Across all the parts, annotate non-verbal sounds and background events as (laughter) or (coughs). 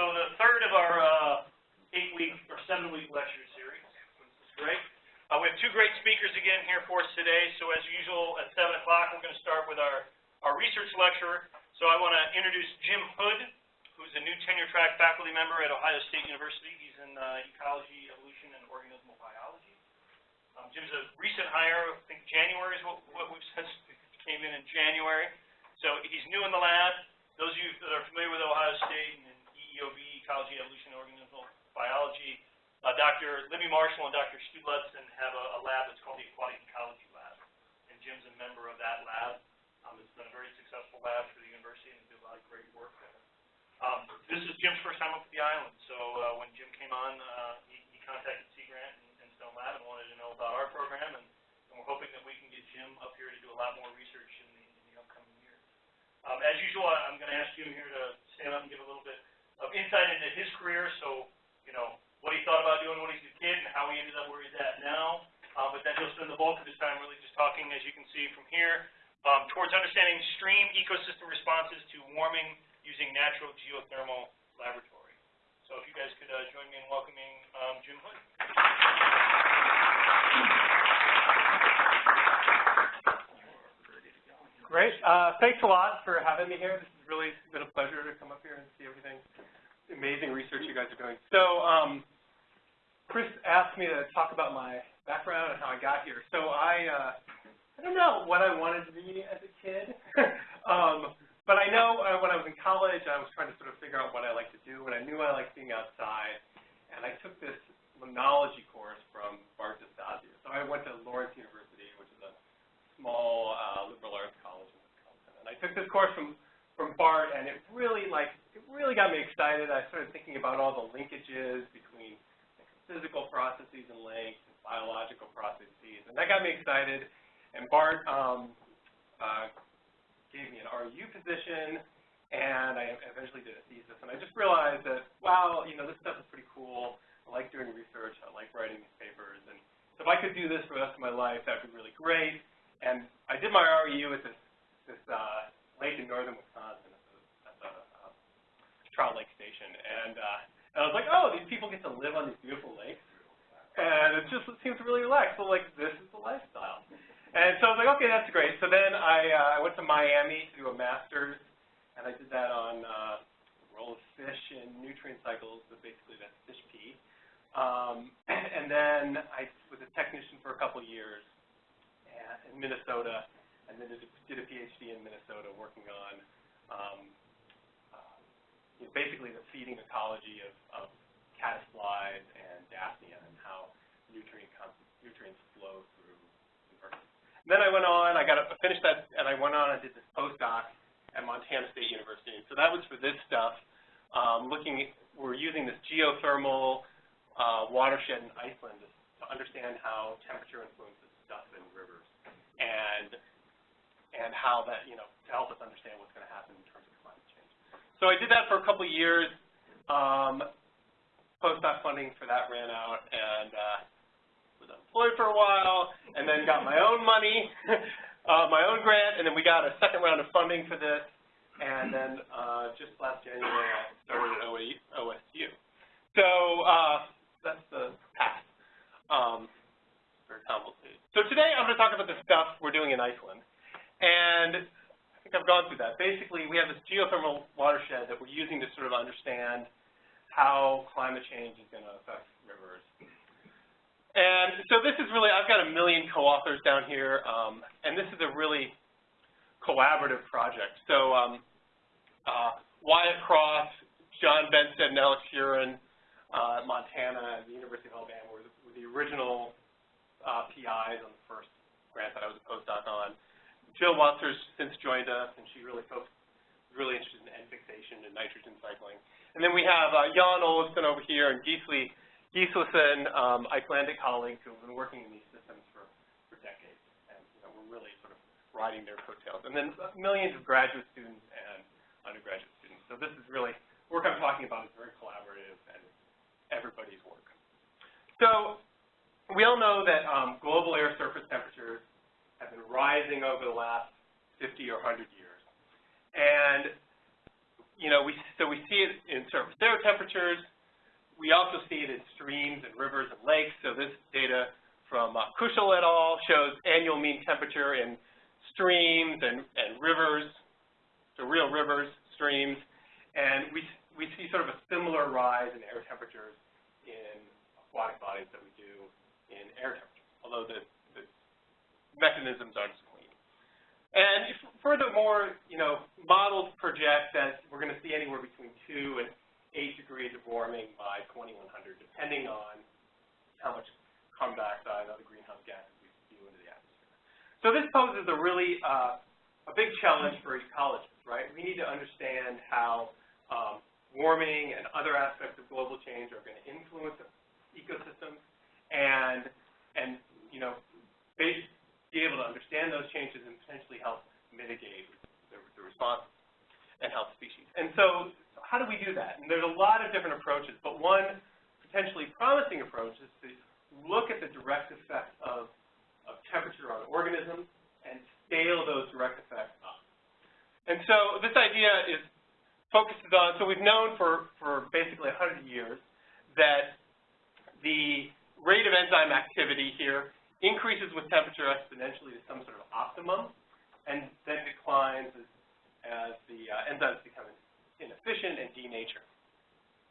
So the third of our uh, eight-week or seven-week lecture series. Great. Uh, we have two great speakers again here for us today. So as usual, at 7 o'clock, we're going to start with our, our research lecturer. So I want to introduce Jim Hood, who's a new tenure-track faculty member at Ohio State University. He's in uh, ecology, evolution, and organismal biology. Um, Jim's a recent hire. I think January is what, what we've (laughs) said. Came in in January. So he's new in the lab. Those of you that are familiar with Ohio State and EOB, Ecology, Evolution, Organismal Biology. Uh, Dr. Libby Marschall and Dr. Stu Ludsin have a, a, lab that's called the Aquatic Ecology Lab, and Jim's a member of that lab. Um, it's been a very successful lab for the university and do a lot of great work there. Um, this is Jim's first time up at the island, so uh, when Jim came on, uh, he, he, contacted Sea Grant and, and, Stone Lab and wanted to know about our program, and, and, we're hoping that we can get Jim up here to do a lot more research in the, in the upcoming years. Um, as usual, I'm going to ask Jim here to stand up and give a little bit of insight into his career, so, you know, what he thought about doing when he was a kid and how he ended up where he's at now. Uh, but then he'll spend the bulk of his time really just talking, as you can see from here, um, towards understanding stream ecosystem responses to warming using natural geothermal laboratory. So if you guys could uh, join me in welcoming um, Jim Hood. Great. Uh, thanks a lot for having me here. Really been a pleasure to come up here and see everything, amazing research you guys are doing. So um, Chris asked me to talk about my background and how I got here. So I, uh, I don't know what I wanted to be as a kid, (laughs) um, but I know uh, when I was in college, I was trying to sort of figure out what I like to do, and I knew I liked being outside. And I took this limnology course from Bart DeStasio. So I went to Lawrence University, which is a small uh, liberal arts college in Wisconsin. And I took this course from from Bart, and it really like it really got me excited. I started thinking about all the linkages between physical processes and links and biological processes, and that got me excited. And Bart um, uh, gave me an RU position, and I eventually did a thesis. And I just realized that wow, you know, this stuff is pretty cool. I like doing research. I like writing these papers, and so if I could do this for the rest of my life, that'd be really great. And I did my RU at this this uh, lake in northern Wisconsin at the, at the uh, Trout Lake Station. And, uh, and I was like, oh, these people get to live on these beautiful lakes. And it just seems really relaxed. So, like, this is the lifestyle. And so I was like, okay, that's great. So then I, uh, I went to Miami to do a master's, and I did that on uh, role of fish in nutrient cycles, but basically that's fish pee. Um, (clears throat) and then I was a technician for a couple years in Minnesota and then did a, did a PhD in Minnesota working on um, uh, you know, basically the feeding ecology of, of caddisflies and daphnia and how nutrient nutrients flow through the earth. And then I went on, I got a, finished that, and I went on and did this postdoc at Montana State University. So that was for this stuff, um, looking, we're using this geothermal uh, watershed in Iceland to understand how temperature influences stuff in rivers. And and how that, you know, to help us understand what's going to happen in terms of climate change. So I did that for a couple of years. Um, postdoc funding for that ran out, and uh, was unemployed for a while, and then got my own money, (laughs) uh, my own grant, and then we got a second round of funding for this, and then uh, just last January I started at OSU. So uh, that's the path. Um. So today I'm going to talk about the stuff we're doing in Iceland. And I think I've gone through that. Basically, we have this geothermal watershed that we're using to sort of understand how climate change is going to affect rivers. And so this is really, I've got a million co-authors down here, um, and this is a really collaborative project. So um, uh, Wyatt Cross, John Benstead, and Alex Huryn uh, Montana and the University of Alabama were the, were the original uh, PIs on the first grant that I was a postdoc on. Jill Welter's since joined us, and she really focused, really interested in N fixation and nitrogen cycling. And then we have uh, Jan Olafsson over here and Gisli Gislason, um, Icelandic colleagues who have been working in these systems for, for decades. And you know, we're really sort of riding their coattails. And then millions of graduate students and undergraduate students. So this is really, work I'm talking about is very collaborative and everybody's work. So we all know that um, global air surface temperatures have been rising over the last 50 or 100 years. And, you know, we, so we see it in surface air temperatures. We also see it in streams and rivers and lakes. So this data from uh, Kaushal et al. shows annual mean temperature in streams and, and rivers, so real rivers, streams, and we, we see sort of a similar rise in air temperatures in aquatic bodies that we do in air temperatures, although the mechanisms aren't clean. And furthermore, you know, models project that we're going to see anywhere between 2 and 8 degrees of warming by 2100, depending on how much carbon dioxide and other greenhouse gases we spew into the atmosphere. So this poses a really uh, a big challenge for ecologists, right? We need to understand how um, warming and other aspects of global change are going to influence ecosystems, and and you know, be, be able to understand those changes and potentially help mitigate the, the response and help species. And so, how do we do that? And there's a lot of different approaches, but one potentially promising approach is to look at the direct effect of, of temperature on organisms and scale those direct effects up. And so this idea is focuses on, so we've known for, for basically 100 years that the rate of enzyme activity here increases with temperature exponentially to some sort of optimum and then declines as, as the uh, enzymes become inefficient and denature.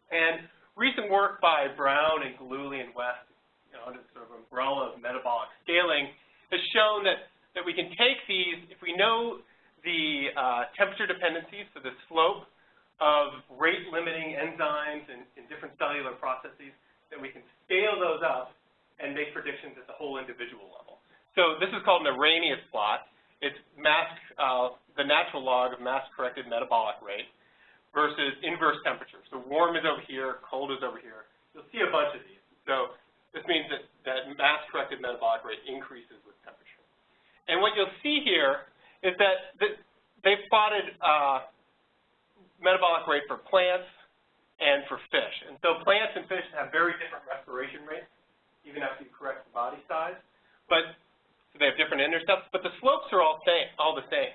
And recent work by Brown and Gillooly and West you know, under the sort of umbrella of metabolic scaling, has shown that, that we can take these, if we know the uh, temperature dependencies, so the slope of rate-limiting enzymes in, in different cellular processes, that we can scale those up and make predictions at the whole individual level. So this is called an Arrhenius plot. It's mass, uh, the natural log of mass-corrected metabolic rate versus inverse temperature. So warm is over here, cold is over here. You'll see a bunch of these. So this means that, that mass-corrected metabolic rate increases with temperature. And what you'll see here is that the, they've plotted uh, metabolic rate for plants and for fish. And so plants and fish have very different respiration rates, even after you correct the body size. But so they have different intercepts, but the slopes are all same, all the same.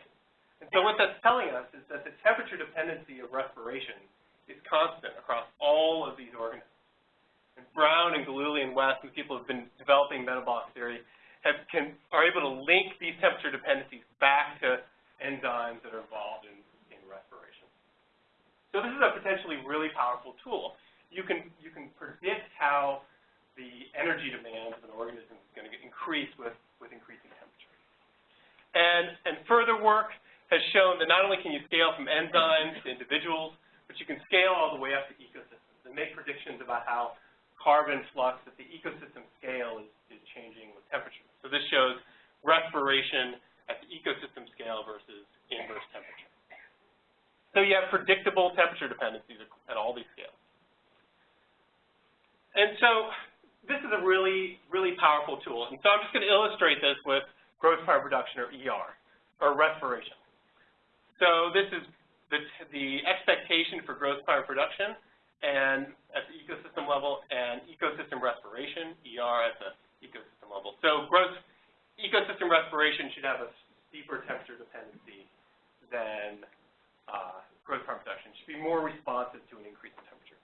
And so what that's telling us is that the temperature dependency of respiration is constant across all of these organisms. And Brown and Gillooly and West, and people have been developing metabolic theory, have, can, are able to link these temperature dependencies back to enzymes that are involved in, in respiration. So this is a potentially really powerful tool. You can, you can predict how the energy demand of an organism is going to increase with, with increasing temperature. And, and further work has shown that not only can you scale from enzymes to individuals, but you can scale all the way up to ecosystems and make predictions about how carbon flux at the ecosystem scale is, is changing with temperature. So this shows respiration at the ecosystem scale versus inverse temperature. So you have predictable temperature dependencies at all these scales. And so this is a really, really powerful tool. And so I'm just going to illustrate this with gross primary production, or ER, or respiration. So this is the, the expectation for gross primary production and at the ecosystem level, and ecosystem respiration, ER at the ecosystem level. So gross ecosystem respiration should have a steeper temperature dependency than uh, gross primary production. It should be more responsive to an increase in temperature.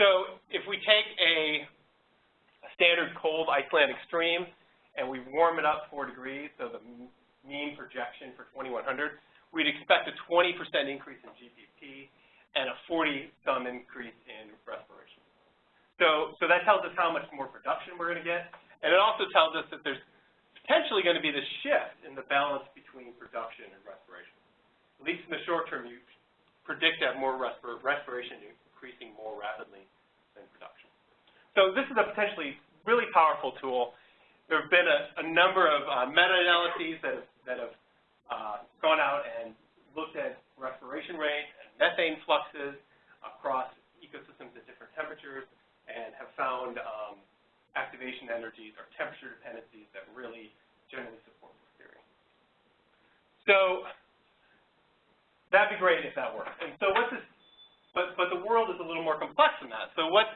So if we take a standard cold Icelandic stream and we warm it up 4 degrees, so the mean projection for 2100, we'd expect a 20% increase in GPP and a 40-some increase in respiration. So, so that tells us how much more production we're going to get, and it also tells us that there's potentially going to be this shift in the balance between production and respiration. At least in the short term, you predict that more respir respiration increasing more rapidly than production. So this is a potentially really powerful tool. There have been a, a number of uh, meta-analyses that have, that have uh, gone out and looked at respiration rate and methane fluxes across ecosystems at different temperatures and have found um, activation energies or temperature dependencies that really generally support this theory. So that'd be great if that worked. And so what this, but, but the world is a little more complex than that. So what,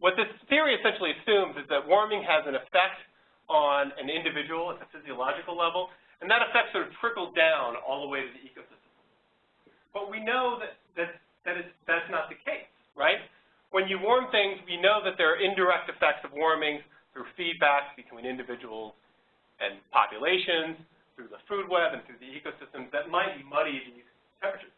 what this theory essentially assumes is that warming has an effect on an individual at the physiological level, and that effect sort of trickles down all the way to the ecosystem. But we know that, that, that is, that's not the case, right? When you warm things, we know that there are indirect effects of warming through feedback between individuals and populations, through the food web and through the ecosystems that might muddy these temperatures.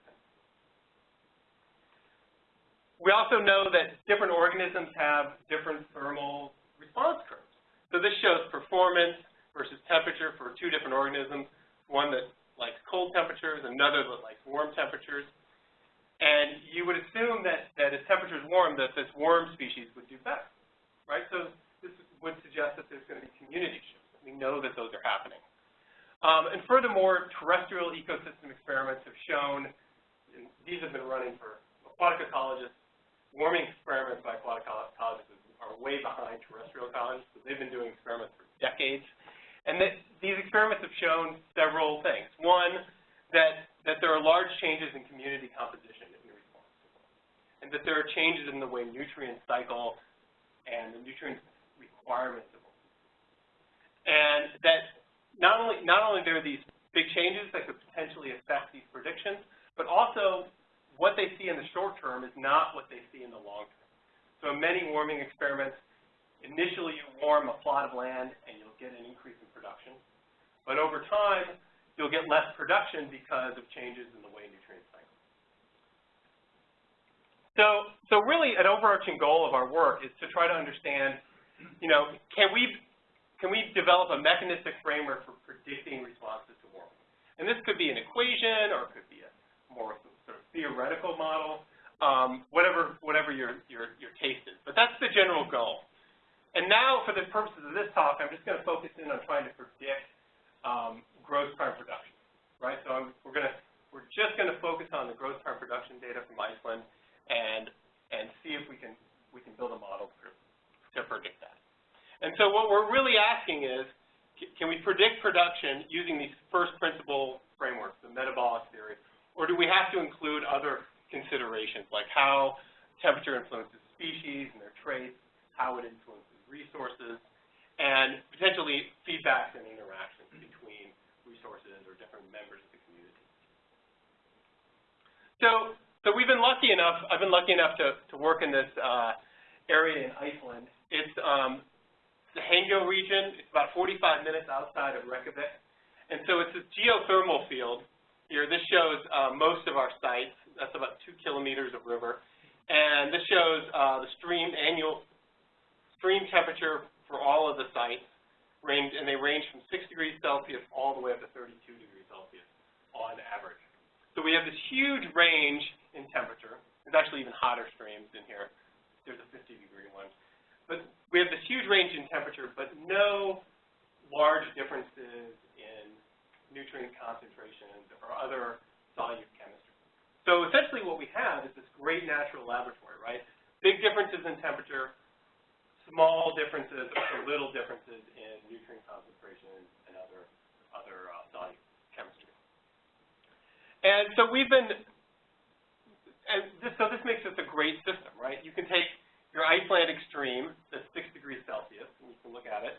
We also know that different organisms have different thermal response curves. So this shows performance versus temperature for two different organisms, one that likes cold temperatures, another that likes warm temperatures. And you would assume that, that as is warm, that this warm species would do better, right? So this would suggest that there's going to be community shifts. We know that those are happening. Um, and furthermore, terrestrial ecosystem experiments have shown, and these have been running for aquatic ecologists, warming experiments by aquatic ecologists are way behind terrestrial ecologists, so they've been doing experiments for decades. And that these experiments have shown several things. One, that, that there are large changes in community composition in response to and that there are changes in the way nutrients cycle and the nutrient requirements of them. And that not only, not only there are these big changes that could potentially affect these predictions, but also what they see in the short term is not what they see in the long term. So in many warming experiments, initially you warm a plot of land and you'll get an increase in production. But over time, you'll get less production because of changes in the way nutrients cycle. So, so really an overarching goal of our work is to try to understand, you know, can we can we develop a mechanistic framework for predicting responses to warming? And this could be an equation, or it could be a more theoretical model, um, whatever, whatever your, your, your taste is. But that's the general goal. And now, for the purposes of this talk, I'm just going to focus in on trying to predict um, gross primary production, right? So I'm, we're going to, we're just going to focus on the gross primary production data from Iceland and, and see if we can, we can build a model to, to predict that. And so what we're really asking is, can we predict production using these first principle frameworks, the metabolic theory, or do we have to include other considerations, like how temperature influences species and their traits, how it influences resources, and potentially feedbacks and interactions between resources or different members of the community. So, so we've been lucky enough, I've been lucky enough to, to work in this uh, area in Iceland. It's, um, the Hengill region. It's about 45 minutes outside of Reykjavik. And so it's a geothermal field. Here, this shows uh, most of our sites. That's about two kilometers of river. And this shows uh, the stream annual stream temperature for all of the sites, range, and they range from 6 degrees Celsius all the way up to 32 degrees Celsius on average. So we have this huge range in temperature. There's actually even hotter streams in here. There's a 50 degree one. But we have this huge range in temperature, but no large differences nutrient concentrations or other solute chemistry. So essentially what we have is this great natural laboratory, right? Big differences in temperature, small differences or little differences in nutrient concentrations and other, other uh, solute chemistry. And so we've been, and this, so this makes this a great system, right? You can take your Icelandic stream that's 6 degrees Celsius, and you can look at it.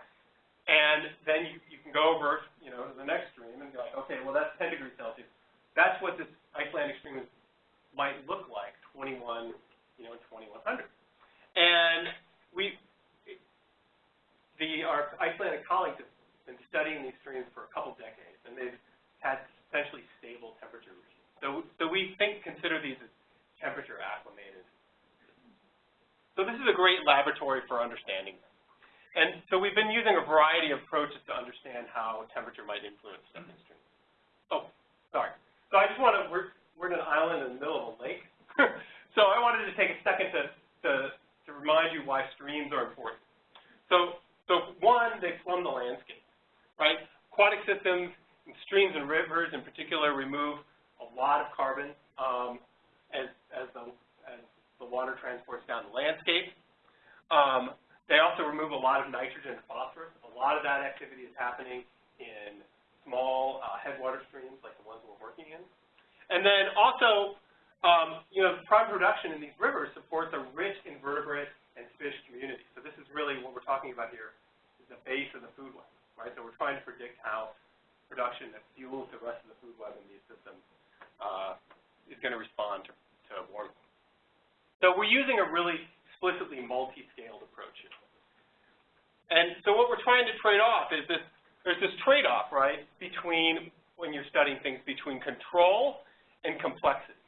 And then you, you can go over, you know, to the next stream and be like, okay, well, that's 10 degrees Celsius. That's what this Icelandic stream is, might look like, 21, you know, 2100. And we, the, our Icelandic colleagues have been studying these streams for a couple decades, and they've had essentially stable temperature regimes. So, so we think, consider these as temperature acclimated so this is a great laboratory for understanding them. And so we've been using a variety of approaches to understand how temperature might influence stepping streams. Oh, sorry. So I just want to, we're, we're in an island in the middle of a lake. (laughs) so I wanted to take a second to, to, to remind you why streams are important. So, so one, they plumb the landscape, right? Aquatic systems, and streams and rivers in particular, remove a lot of carbon um, as, as the the water transports down the landscape. Um, they also remove a lot of nitrogen and phosphorus. A lot of that activity is happening in small uh, headwater streams like the ones we're working in. And then also, um, you know, primary production in these rivers supports a rich invertebrate and fish community. So this is really what we're talking about here, is the base of the food web, right? So we're trying to predict how production that fuels the rest of the food web in these systems uh, is going to respond to, to warming. So we're using a really explicitly multi-scaled approach here. And so what we're trying to trade off is this, there's this trade-off, right, between, when you're studying things, between control and complexity,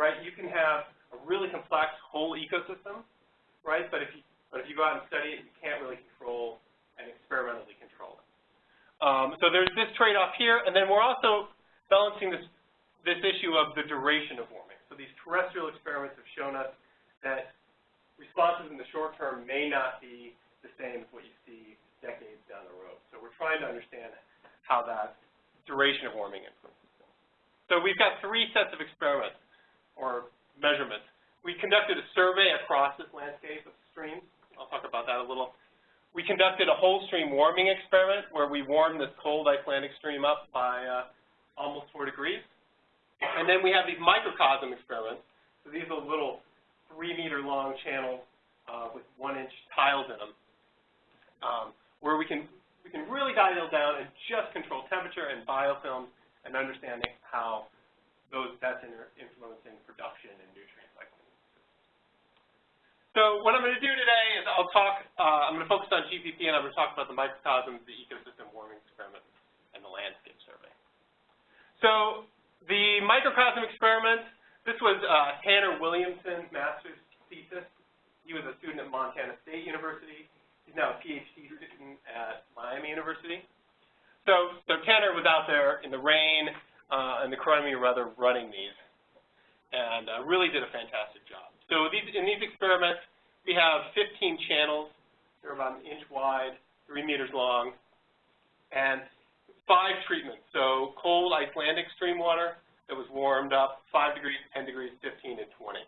right? You can have a really complex whole ecosystem, right, but if you, but if you go out and study it, you can't really control and experimentally control it. Um, so there's this trade-off here, and then we're also balancing this, this issue of the duration of warming. So these terrestrial experiments have shown us that responses in the short term may not be the same as what you see decades down the road. So we're trying to understand how that duration of warming influences things. So we've got three sets of experiments or measurements. We conducted a survey across this landscape of streams. I'll talk about that a little. We conducted a whole stream warming experiment where we warmed this cold Icelandic stream up by uh, almost 4 degrees. And then we have these microcosm experiments. So these are little three meter long channels uh, with one inch tiles in them um, where we can, we can really dial down and just control temperature and biofilms and understanding how those, that's influencing production and nutrient cycling. So what I'm going to do today is I'll talk, uh, I'm going to focus on GPP and I'm going to talk about the microcosms, the ecosystem warming experiment, and the landscape survey. So the microcosm experiment, this was uh, Tanner Williamson's master's thesis. He was a student at Montana State University. He's now a PhD student at Miami University. So, so Tanner was out there in the rain uh, and the crummy rather running these, and uh, really did a fantastic job. So these, in these experiments, we have 15 channels. They're about an inch wide, three meters long, and five treatments. So cold Icelandic stream water that was warmed up 5 degrees, 10 degrees, 15, and 20.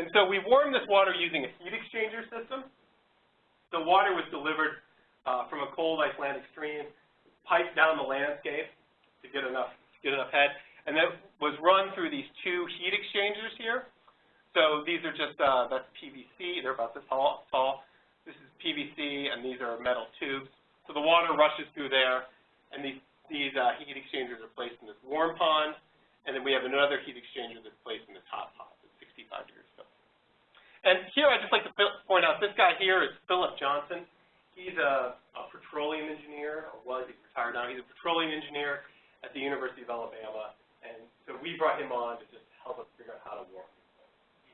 And so we warmed this water using a heat exchanger system. The water was delivered uh, from a cold Icelandic stream, piped down the landscape to get enough get enough head, and that was run through these two heat exchangers here. So these are just uh, that's PVC. They're about this tall, tall. This is PVC, and these are metal tubes. So the water rushes through there, and these these uh, heat exchangers are placed in this warm pond, and then we have another heat exchanger that's placed in this hot pond at 65 degrees Celsius. and here I'd just like to point out, this guy here is Philip Johnson. He's a, a petroleum engineer, or was, he's retired now. He's a petroleum engineer at the University of Alabama. And so we brought him on to just help us figure out how to warm.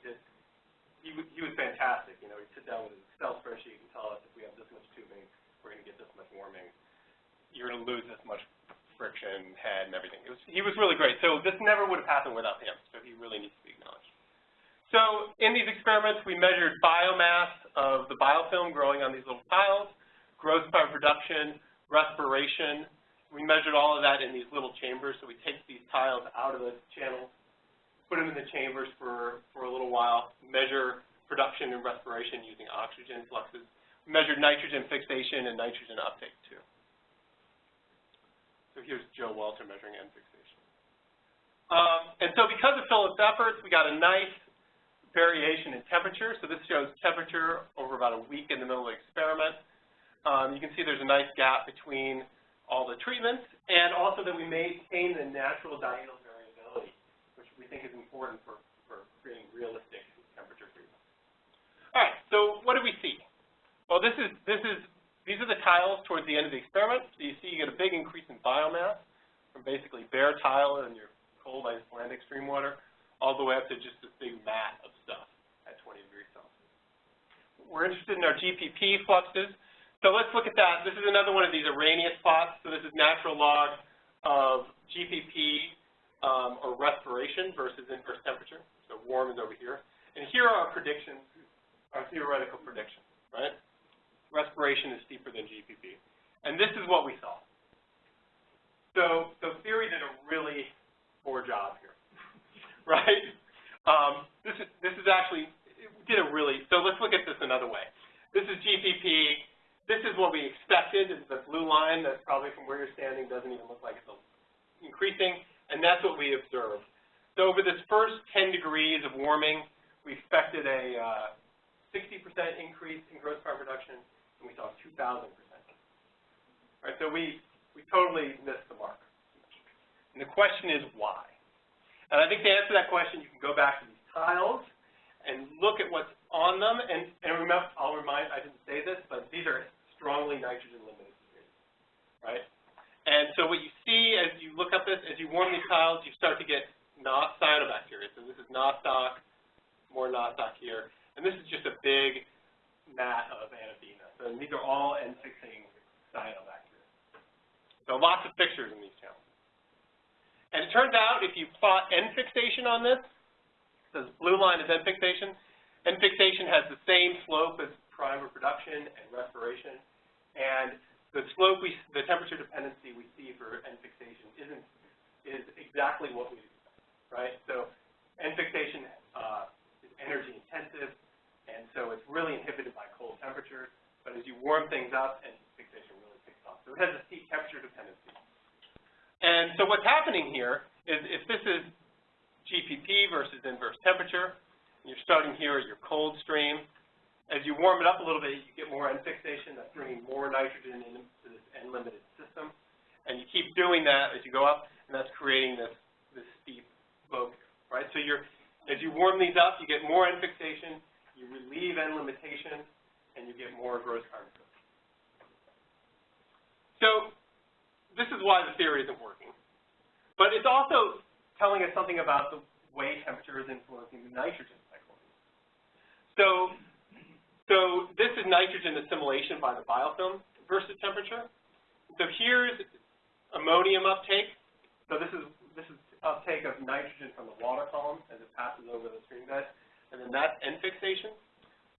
He he, he was fantastic. You know, he'd sit down with his Excel spreadsheet and tell us if we have this much tubing, we're going to get this much warming. You're going to lose this much friction, head, and everything. Was, he was really great. So this never would have happened without him. So he really needs to be acknowledged. So in these experiments, we measured biomass of the biofilm growing on these little tiles, growth by production, respiration. We measured all of that in these little chambers. So we take these tiles out of the channel, put them in the chambers for, for a little while, measure production and respiration using oxygen fluxes. Measured nitrogen fixation and nitrogen uptake too. So here's Joe Welter measuring N fixation. Um, and so because of Philip's efforts, we got a nice variation in temperature. So this shows temperature over about a week in the middle of the experiment. Um, you can see there's a nice gap between all the treatments, and also that we maintain the natural diurnal variability, which we think is important for, for creating realistic temperature treatments. All right, so what do we see? Well, this is, this is, these are the tiles towards the end of the experiment. So you see you get a big increase in biomass from basically bare tile in your cold Icelandic stream water all the way up to just this big mat of stuff at 20 degrees Celsius. We're interested in our GPP fluxes. So let's look at that. This is another one of these Arrhenius plots. So this is natural log of GPP um, or respiration versus inverse temperature. So warm is over here. And here are our predictions, our theoretical predictions, right? Respiration is steeper than GPP. And this is what we saw. So, so theory did a really poor job here. (laughs) right? Um, this is this is actually did a really so let's look at this another way. This is GPP. This is what we expected. Is the blue line that probably from where you're standing doesn't even look like it's increasing, and that's what we observed. So over this first 10 degrees of warming, we expected a 60% uh, increase in gross primary production, and we saw 2,000%. Right, so we, we totally missed the mark. And the question is why? And I think to answer that question, you can go back to these tiles and look at what's on them. And, and remember, I'll remind, I didn't say this, but these are strongly nitrogen-limited series, right? And so what you see as you look up this, as you warm these tiles, you start to get no- cyanobacteria. So this is nostoc, more nostoc here. And this is just a big mat of Anabaena. So these are all N-fixing cyanobacteria. So lots of pictures in these channels. And it turns out if you plot N-fixation on this, this blue line is N-fixation. N-fixation has the same slope as primary production and respiration. And the slope, we, the temperature dependency we see for N-fixation isn't, is exactly what we expect, right? So N-fixation uh, is energy intensive, and so it's really inhibited by cold temperatures. But as you warm things up, N fixation really picks off. So it has a steep temperature dependency. And so what's happening here is if this is GPP versus inverse temperature, you're starting here at your cold stream, as you warm it up a little bit, you get more N-fixation. That's bringing more nitrogen into this N-limited system. And you keep doing that as you go up, and that's creating this, this steep slope, right? So you're, as you warm these up, you get more N-fixation, you relieve N-limitation, and you get more gross carbon. So this is why the theory isn't working. But it's also telling us something about the way temperature is influencing the nitrogen cycle. So so this is nitrogen assimilation by the biofilm versus temperature. So here's ammonium uptake. So this is this is uptake of nitrogen from the water column as it passes over the stream bed, and then that's N fixation.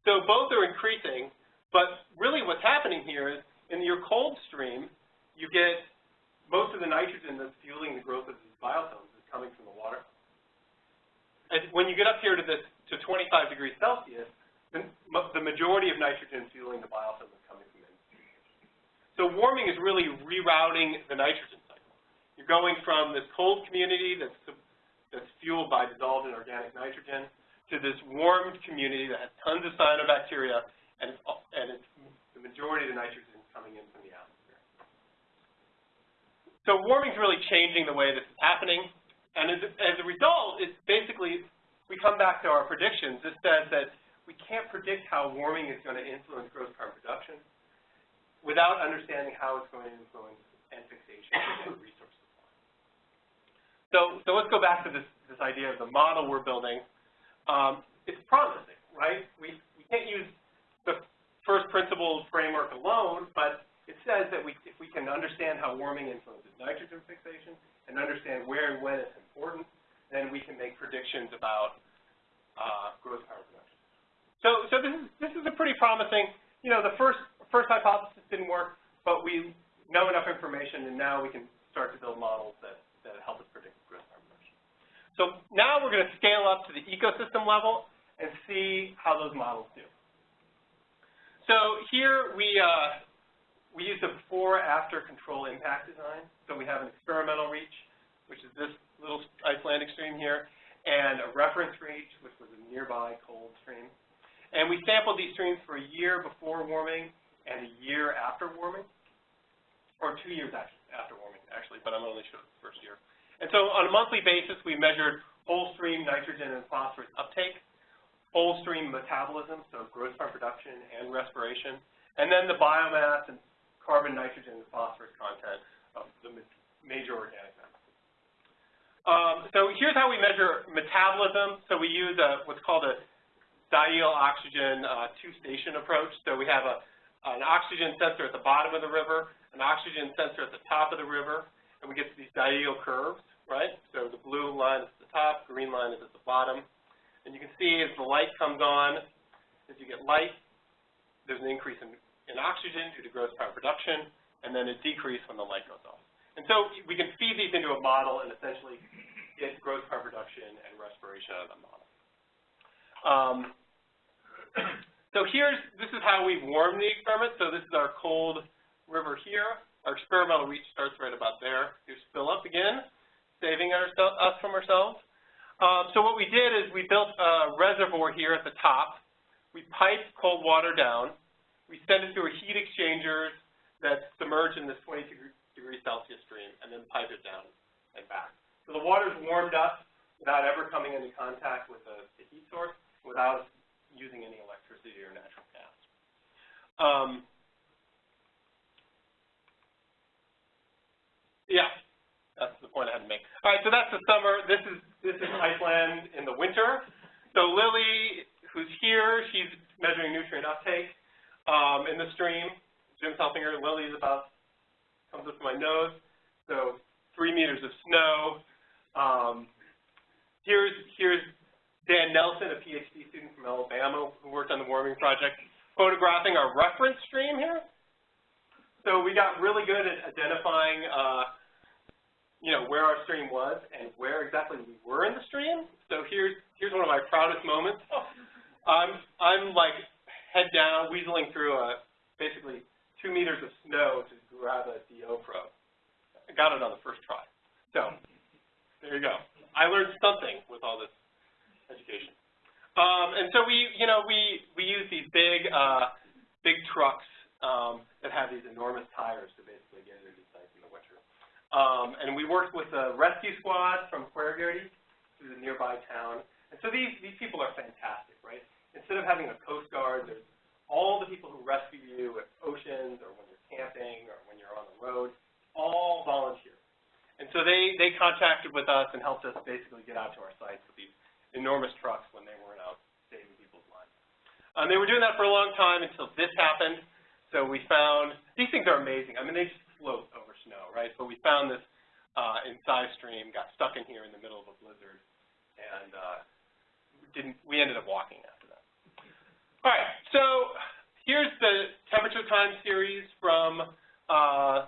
So both are increasing, but really what's happening here is in your cold stream, you get most of the nitrogen that's fueling the growth of these biofilms is coming from the water. And when you get up here to this to 25 degrees Celsius, the majority of nitrogen fueling the biofilm is coming from it. So warming is really rerouting the nitrogen cycle. You're going from this cold community that's, that's fueled by dissolved inorganic nitrogen to this warmed community that has tons of cyanobacteria, and, it's, and it's, the majority of the nitrogen is coming in from the atmosphere. So warming is really changing the way this is happening, and as, as a result, it's basically, we come back to our predictions. This says that we can't predict how warming is going to influence gross carbon production without understanding how it's going to influence N fixation and resource supply. So, so let's go back to this, this idea of the model we're building. Um, it's promising, right? We, we can't use the first principles framework alone, but it says that we, if we can understand how warming influences nitrogen fixation and understand where and when it's important, then we can make predictions about uh, gross carbon production. So, so this is this is a pretty promising. You know, the first first hypothesis didn't work, but we know enough information, and now we can start to build models that that help us predict growth harvestation. So now we're going to scale up to the ecosystem level and see how those models do. So here we uh, we use a before-after control impact design. So we have an experimental reach, which is this little Icelandic stream here, and a reference reach, which was a nearby cold stream. And we sampled these streams for a year before warming and a year after warming, or two years after warming, actually, but I'm only showing the first year. And so on a monthly basis, we measured whole stream nitrogen and phosphorus uptake, whole stream metabolism, so growth carbon production and respiration, and then the biomass and carbon, nitrogen, and phosphorus content of the major organic matter. Um, so here's how we measure metabolism. So we use a, what's called a diel oxygen uh, two-station approach. So we have a, an oxygen sensor at the bottom of the river, an oxygen sensor at the top of the river, and we get these diel curves, right? So the blue line is at the top, green line is at the bottom. And you can see as the light comes on, as you get light, there's an increase in, in oxygen due to gross primary production, and then a decrease when the light goes off. And so we can feed these into a model and essentially get gross primary production and respiration out of the model. Um, (clears throat) so here's, this is how we warm the experiment. So this is our cold river here. Our experimental reach starts right about there. Here's up again, saving us from ourselves. Um, so what we did is we built a reservoir here at the top. We piped cold water down. We send it through a heat exchangers that submerge in this 22 degree Celsius stream and then pipe it down and back. So the water's warmed up without ever coming into contact with the, the heat source. Without using any electricity or natural gas. Um, yeah, that's the point I had to make. All right, so that's the summer. This is this is Iceland in the winter. So Lily, who's here, she's measuring nutrient uptake um, in the stream. Jim's helping her. Lily's about comes up to my nose. So three meters of snow. Um, here's here's Dan Nelson, a PhD student from Alabama, who worked on the warming project, photographing our reference stream here. So we got really good at identifying, uh, you know, where our stream was and where exactly we were in the stream. So here's here's one of my proudest moments. I'm I'm like head down, weaseling through a basically two meters of snow to grab a DO probe. I got it on the first try. So there you go. I learned something with all this education. Um, and so we, you know, we we use these big uh, big trucks um, that have these enormous tires to basically get into these sites in the winter. Um, and we worked with a rescue squad from Puerto Puerto which is a nearby town. And so these these people are fantastic, right? Instead of having a coast guard, there's all the people who rescue you at oceans or when you're camping or when you're on the road, all volunteer. And so they, they contacted with us and helped us basically get out to our sites with these enormous trucks when they weren't out saving people's lives. Um, they were doing that for a long time until this happened. So we found, these things are amazing. I mean, they just float over snow, right? But we found this uh, in Size Stream, got stuck in here in the middle of a blizzard, and uh, didn't, we ended up walking after that. All right, so here's the temperature time series from uh,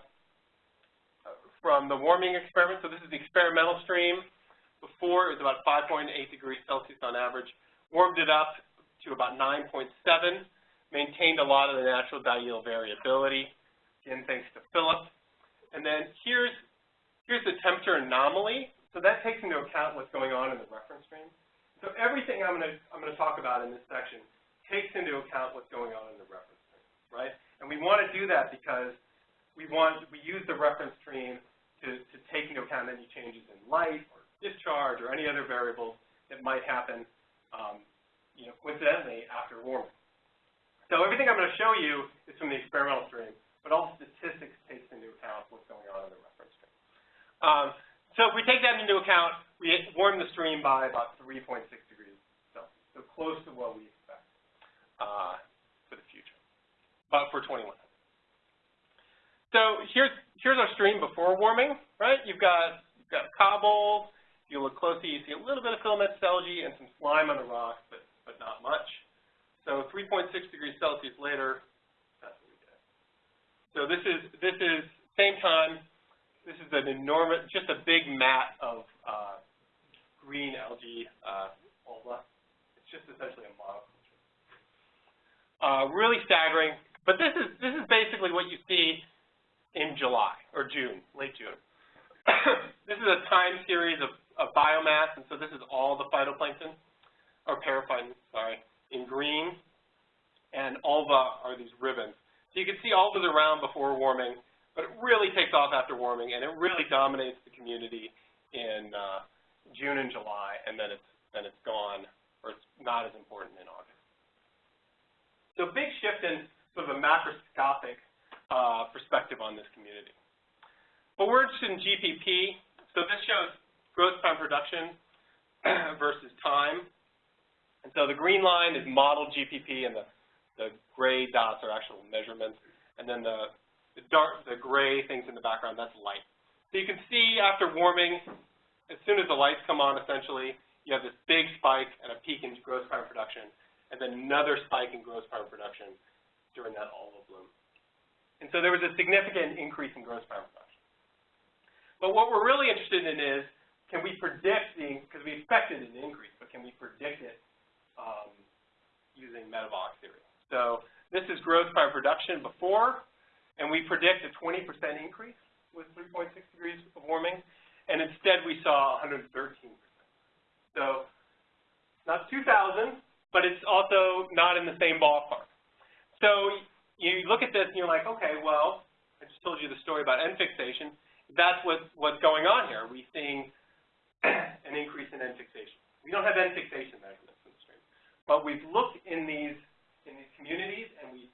from the warming experiment. So this is the experimental stream. Before, it was about 5.8 degrees Celsius on average. Warmed it up to about 9.7, maintained a lot of the natural diel variability, again, thanks to Philip. And then here's, here's the temperature anomaly. So that takes into account what's going on in the reference stream. So everything I'm going to I'm going to talk about in this section takes into account what's going on in the reference stream, right? And we want to do that because we want we use the reference stream to, to take into account any changes in light or discharge or any other variables that might happen, um, you know, coincidentally after warming. So everything I'm going to show you is from the experimental stream, but all statistics takes into account what's going on in the reference stream. Um, so if we take that into account, we warm the stream by about 3.6 degrees Celsius, so close to what we uh, for the future, but for 2100. So here's here's our stream before warming, right? You've got you've got cobble. If you look closely, you see a little bit of filamentous algae and some slime on the rocks, but but not much. So 3.6 degrees Celsius later, that's what we get. So this is this is same time. This is an enormous, just a big mat of uh, green algae, uh, It's just essentially a model. Uh, really staggering. But this is this is basically what you see in July or June, late June. (coughs) this is a time series of, of biomass, and so this is all the phytoplankton, or periphyton, sorry, in green, and ulva are these ribbons. So you can see all ulvas around before warming, but it really takes off after warming, and it really dominates the community in uh, June and July, and then it's then it's gone, or it's not as important in August. So big shift in sort of a macroscopic uh, perspective on this community. But we're interested in GPP. So this shows gross primary production (clears throat) versus time. And so the green line is modeled GPP, and the, the gray dots are actual measurements. And then the, the dark, the gray things in the background, that's light. So you can see after warming, as soon as the lights come on, essentially, you have this big spike and a peak in gross primary production and then another spike in gross primary production during that ulva bloom. And so there was a significant increase in gross primary production. But what we're really interested in is, can we predict the, because we expected an increase, but can we predict it um, using metabolic theory? So this is gross primary production before, and we predict a 20% increase with 3.6 degrees of warming, and instead we saw 113%. So not 2,000, but it's also not in the same ballpark. So you look at this and you're like, okay, well, I just told you the story about N fixation. That's what, what's going on here. We're we seeing an increase in N fixation? We don't have N fixation measurements in the stream. but we've looked in these, in these communities, and we,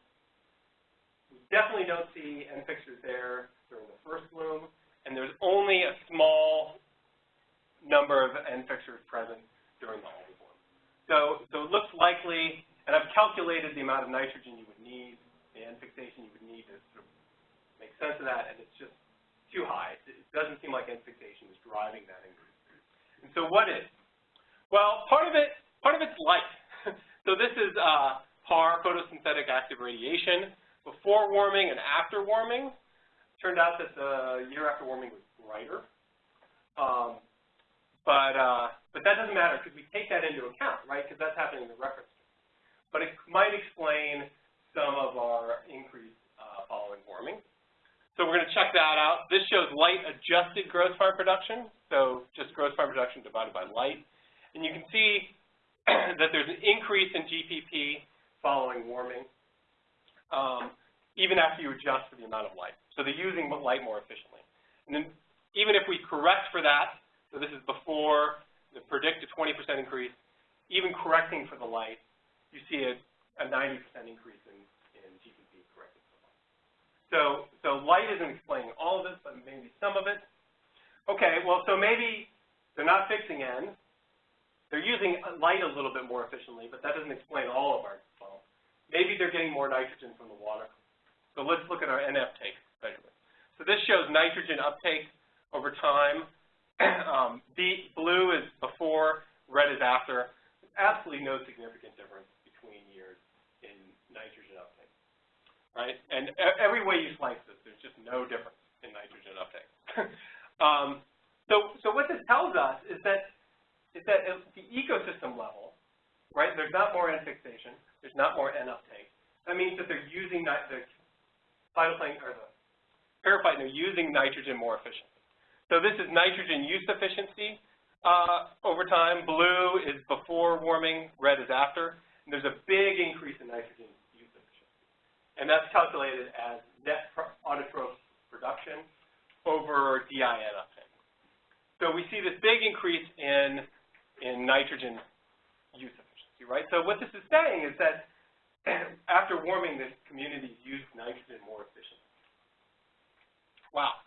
we definitely don't see N fixers there during the first bloom, and there's only a small number of N fixers present during the algal bloom. So, so it looks likely, and I've calculated the amount of nitrogen you would need, the N fixation you would need to sort of make sense of that, and it's just too high. It doesn't seem like N fixation is driving that increase. And so what is? Well, part of it, part of it's light. (laughs) so this is uh, PAR, photosynthetic active radiation, before warming and after warming. Turned out that the year after warming was brighter. Um, but, uh, but that doesn't matter because we take that into account, right, because that's happening in the reference. But it might explain some of our increase uh, following warming. So we're going to check that out. This shows light-adjusted gross primary production, so just gross primary production divided by light. And you can see (clears throat) that there's an increase in GPP following warming, um, even after you adjust for the amount of light. So they're using light more efficiently. And then even if we correct for that, so this is before the predicted 20% increase, even correcting for the light, you see a, a 90% increase in, in GPP corrected for light. So, so light isn't explaining all of this, but maybe some of it. Okay, well, so maybe they're not fixing N. They're using light a little bit more efficiently, but that doesn't explain all of our funnel. Maybe they're getting more nitrogen from the water. So let's look at our N uptake measurement. So this shows nitrogen uptake over time. (clears throat) um, B, blue is before, red is after. There's absolutely no significant difference between years in nitrogen uptake, right? And every way you slice this, there's just no difference in nitrogen uptake. (laughs) um, so, so what this tells us is that is that at the ecosystem level, right, there's not more N fixation, there's not more N uptake. That means that they're using the phytoplankton, or the periphyton, they're using nitrogen more efficiently. So this is nitrogen use efficiency uh, over time. Blue is before warming, red is after. And there's a big increase in nitrogen use efficiency. And that's calculated as net autotroph production over DIN uptake. So we see this big increase in in nitrogen use efficiency, right? So what this is saying is that (clears throat) after warming, the communities use nitrogen more efficiently. Wow.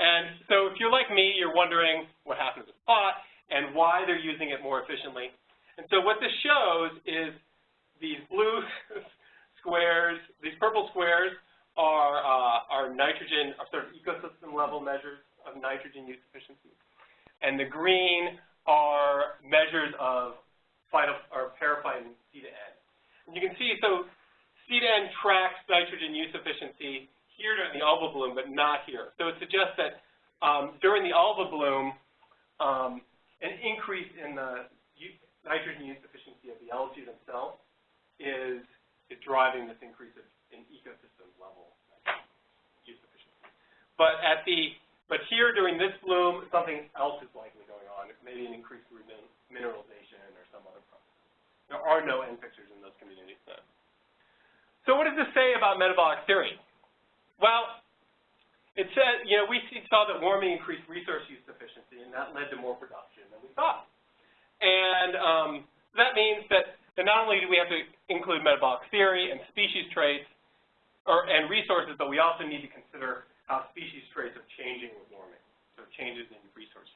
And so if you're like me, you're wondering what happened to this pot and why they're using it more efficiently. And so what this shows is these blue (laughs) squares, these purple squares are, uh, are nitrogen, are sort of ecosystem level measures of nitrogen use efficiency. And the green are measures of phyto, or C to N. And you can see, so C to N tracks nitrogen use efficiency here during the algal bloom, but not here. So it suggests that um, during the algal bloom, um, an increase in the nitrogen use efficiency of the algae themselves is, is driving this increase of, in ecosystem level use efficiency. But at the but here during this bloom, something else is likely going on, maybe an increased mineralization or some other process. There are no N fixers in those communities then. So what does this say about metabolic theory? Well, it says, you know, we saw that warming increased resource use efficiency, and that led to more production than we thought. And um, that means that, that not only do we have to include metabolic theory and species traits or, and resources, but we also need to consider how species traits are changing with warming, so changes in resources.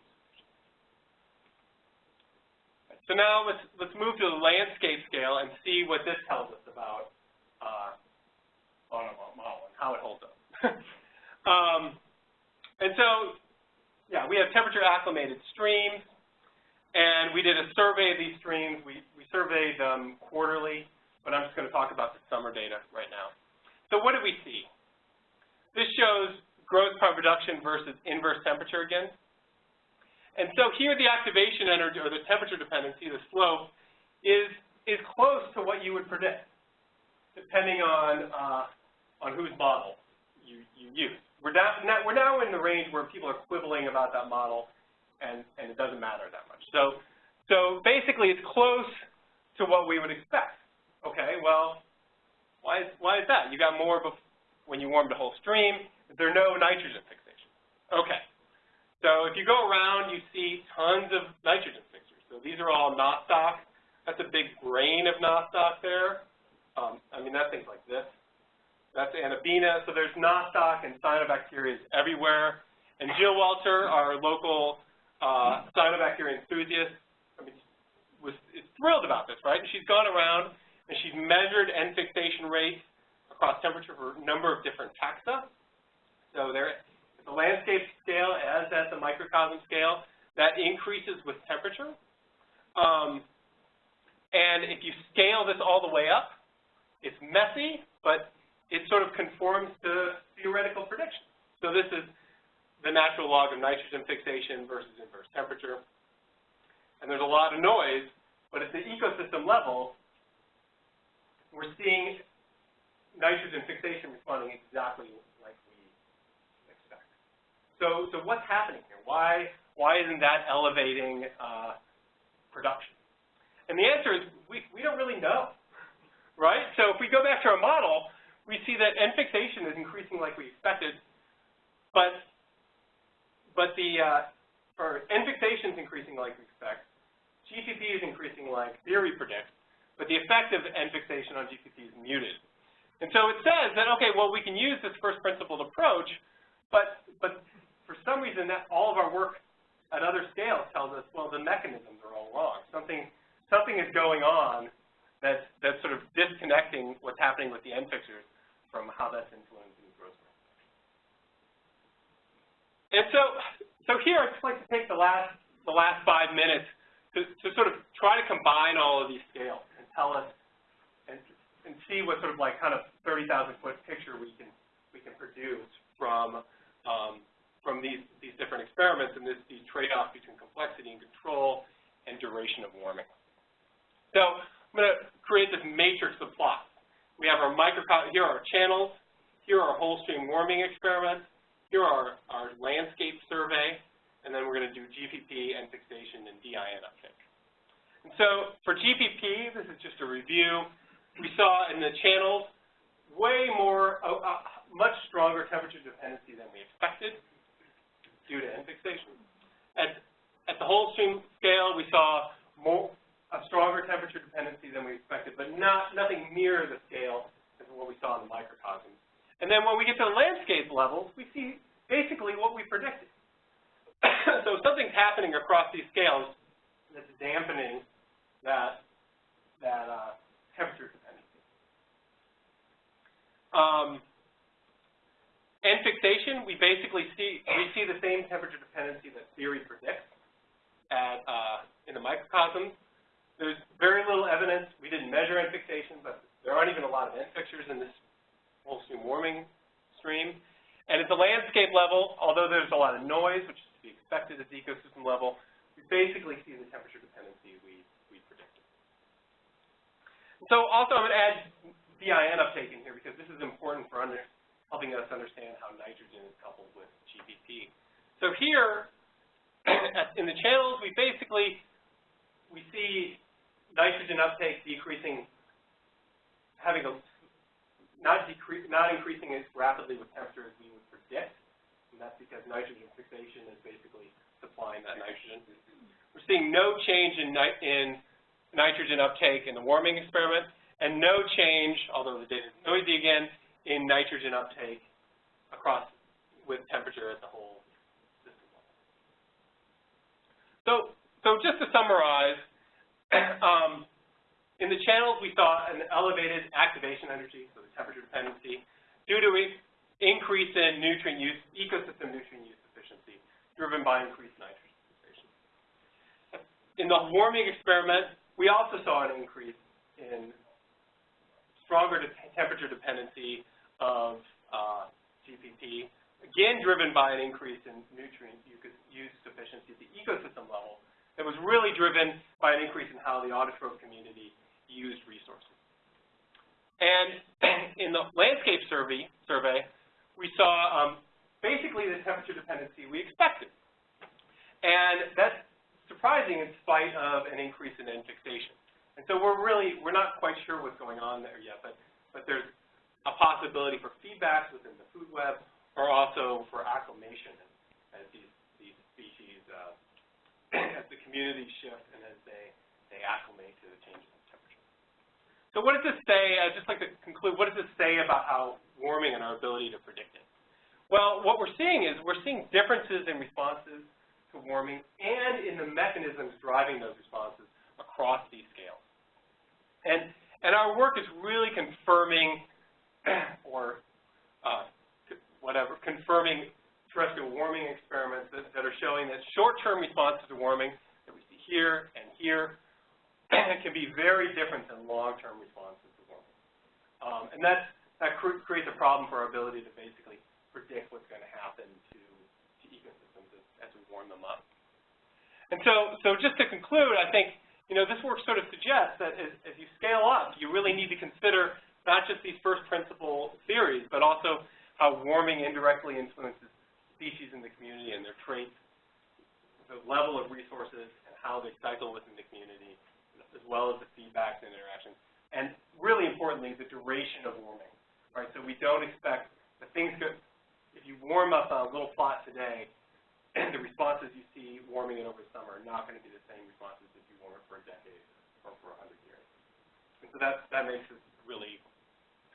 So now let's, let's move to the landscape scale and see what this tells us about uh, and how it holds up. (laughs) um, and so, yeah, we have temperature acclimated streams, and we did a survey of these streams. We, we surveyed them quarterly, but I'm just going to talk about the summer data right now. So what did we see? This shows gross primary production versus inverse temperature again. And so here the activation energy, or the temperature dependency, the slope, is, is close to what you would predict, depending on, uh, on whose model you, you use. We're now, we're now in the range where people are quibbling about that model, and, and it doesn't matter that much. So, so basically it's close to what we would expect. Okay, well, why is, why is that? You got more when you warmed the whole stream. There are no nitrogen fixations. Okay. So if you go around, you see tons of nitrogen fixers. So these are all Nostoc That's a big grain of nostoc there. Um, I mean, that thing's like this. That's Anabaena. So there's nostoc and cyanobacteria everywhere. And Jill Welter, our local uh, cyanobacteria enthusiast, I mean, was is thrilled about this, right? And she's gone around and she's measured N fixation rates across temperature for a number of different taxa. So there, the landscape scale as at the microcosm scale, that increases with temperature. Um, and if you scale this all the way up, it's messy, but it sort of conforms to theoretical predictions. So this is the natural log of nitrogen fixation versus inverse temperature. And there's a lot of noise, but at the ecosystem level, we're seeing nitrogen fixation responding exactly. So, so what's happening here? Why, why isn't that elevating uh, production? And the answer is we, we don't really know, right? So if we go back to our model, we see that N fixation is increasing like we expected, but but the, uh, or N fixation is increasing like we expect. GPP is increasing like theory predicts, but the effect of N fixation on GPP is muted. And so it says that, okay, well, we can use this first principled approach, but, but for some reason that all of our work at other scales tells us, well, the mechanisms are all wrong. Something, something is going on that's, that's sort of disconnecting what's happening with the N fixers from how that's influencing the growth rate. And so, so here I'd just like to take the last, the last five minutes to, to sort of try to combine all of these scales and tell us and, and see what sort of like kind of 30,000 foot picture we can, we can produce from, um, from these, these different experiments and this, these trade-offs between complexity and control and duration of warming. So I'm going to create this matrix of plots. We have our microcosm, here are our channels, here are our whole stream warming experiments, here are our landscape survey, and then we're going to do GPP, N fixation, and DIN uptake. And so for GPP, this is just a review. We saw in the channels way more, uh, uh, much stronger temperature dependency than we expected due to N fixation. At, at the whole stream scale, we saw more, a stronger temperature dependency than we expected, but not nothing near the scale as what we saw in the microcosm. And then when we get to the landscape levels, we see basically what we predicted. (coughs) so something's happening across these scales that's dampening that, that uh, temperature dependency. Um, N fixation, we basically see, we see the same temperature dependency that theory predicts at, uh, in the microcosms. There's very little evidence. We didn't measure N fixation, but there aren't even a lot of N fixers in this whole stream warming stream. And at the landscape level, although there's a lot of noise, which is to be expected at the ecosystem level, we basically see the temperature dependency we, we predicted. So also I'm going to add DIN uptake in here because this is important for under, helping us understand how nitrogen is coupled with GPP. So here, (clears throat) in the channels, we basically, we see nitrogen uptake decreasing, having a not decrease, not increasing as rapidly with temperature as we would predict, and that's because nitrogen fixation is basically supplying that nitrogen. We're seeing no change in, ni in nitrogen uptake in the warming experiment, and no change, although the data is noisy again, in nitrogen uptake across with temperature at the whole system level. So, so just to summarize, (clears throat) um, in the channels, we saw an elevated activation energy, so the temperature dependency, due to increase in nutrient use, ecosystem nutrient use efficiency, driven by increased nitrogen fixation. In the warming experiment, we also saw an increase in stronger temperature dependency of uh, GPP, again driven by an increase in nutrient use efficiency at the ecosystem level, that was really driven by an increase in how the autotroph community used resources. And (clears throat) in the landscape survey, survey we saw um, basically the temperature dependency we expected. And that's surprising in spite of an increase in N fixation. And so we're really, we're not quite sure what's going on there yet, but, but there's a possibility for feedbacks within the food web or also for acclimation as these, these species, uh, (clears throat) as the communities shift and as they, they acclimate to the changes in temperature. So what does this say, I'd just like to conclude, what does this say about how warming and our ability to predict it? Well, what we're seeing is we're seeing differences in responses to warming and in the mechanisms driving those responses across these scales. And, and our work is really confirming (coughs) or uh, whatever, confirming terrestrial warming experiments that, that are showing that short-term responses to warming that we see here and here (coughs) can be very different than long-term responses to warming. Um, and that's, that cr creates a problem for our ability to basically predict what's going to happen to, to ecosystems as, as we warm them up. And so, so just to conclude, I think, you know, this work sort of suggests that as, as you scale up, you really need to consider not just these first principle theories, but also how warming indirectly influences species in the community and their traits, the level of resources, and how they cycle within the community, as well as the feedbacks and interactions. And really importantly, the duration of warming, right? So we don't expect that things could, if you warm up a little plot today, (clears throat) the responses you see warming it over summer are not going to be the same responses if you warm it for a decade or for a hundred years. And so that, that makes it really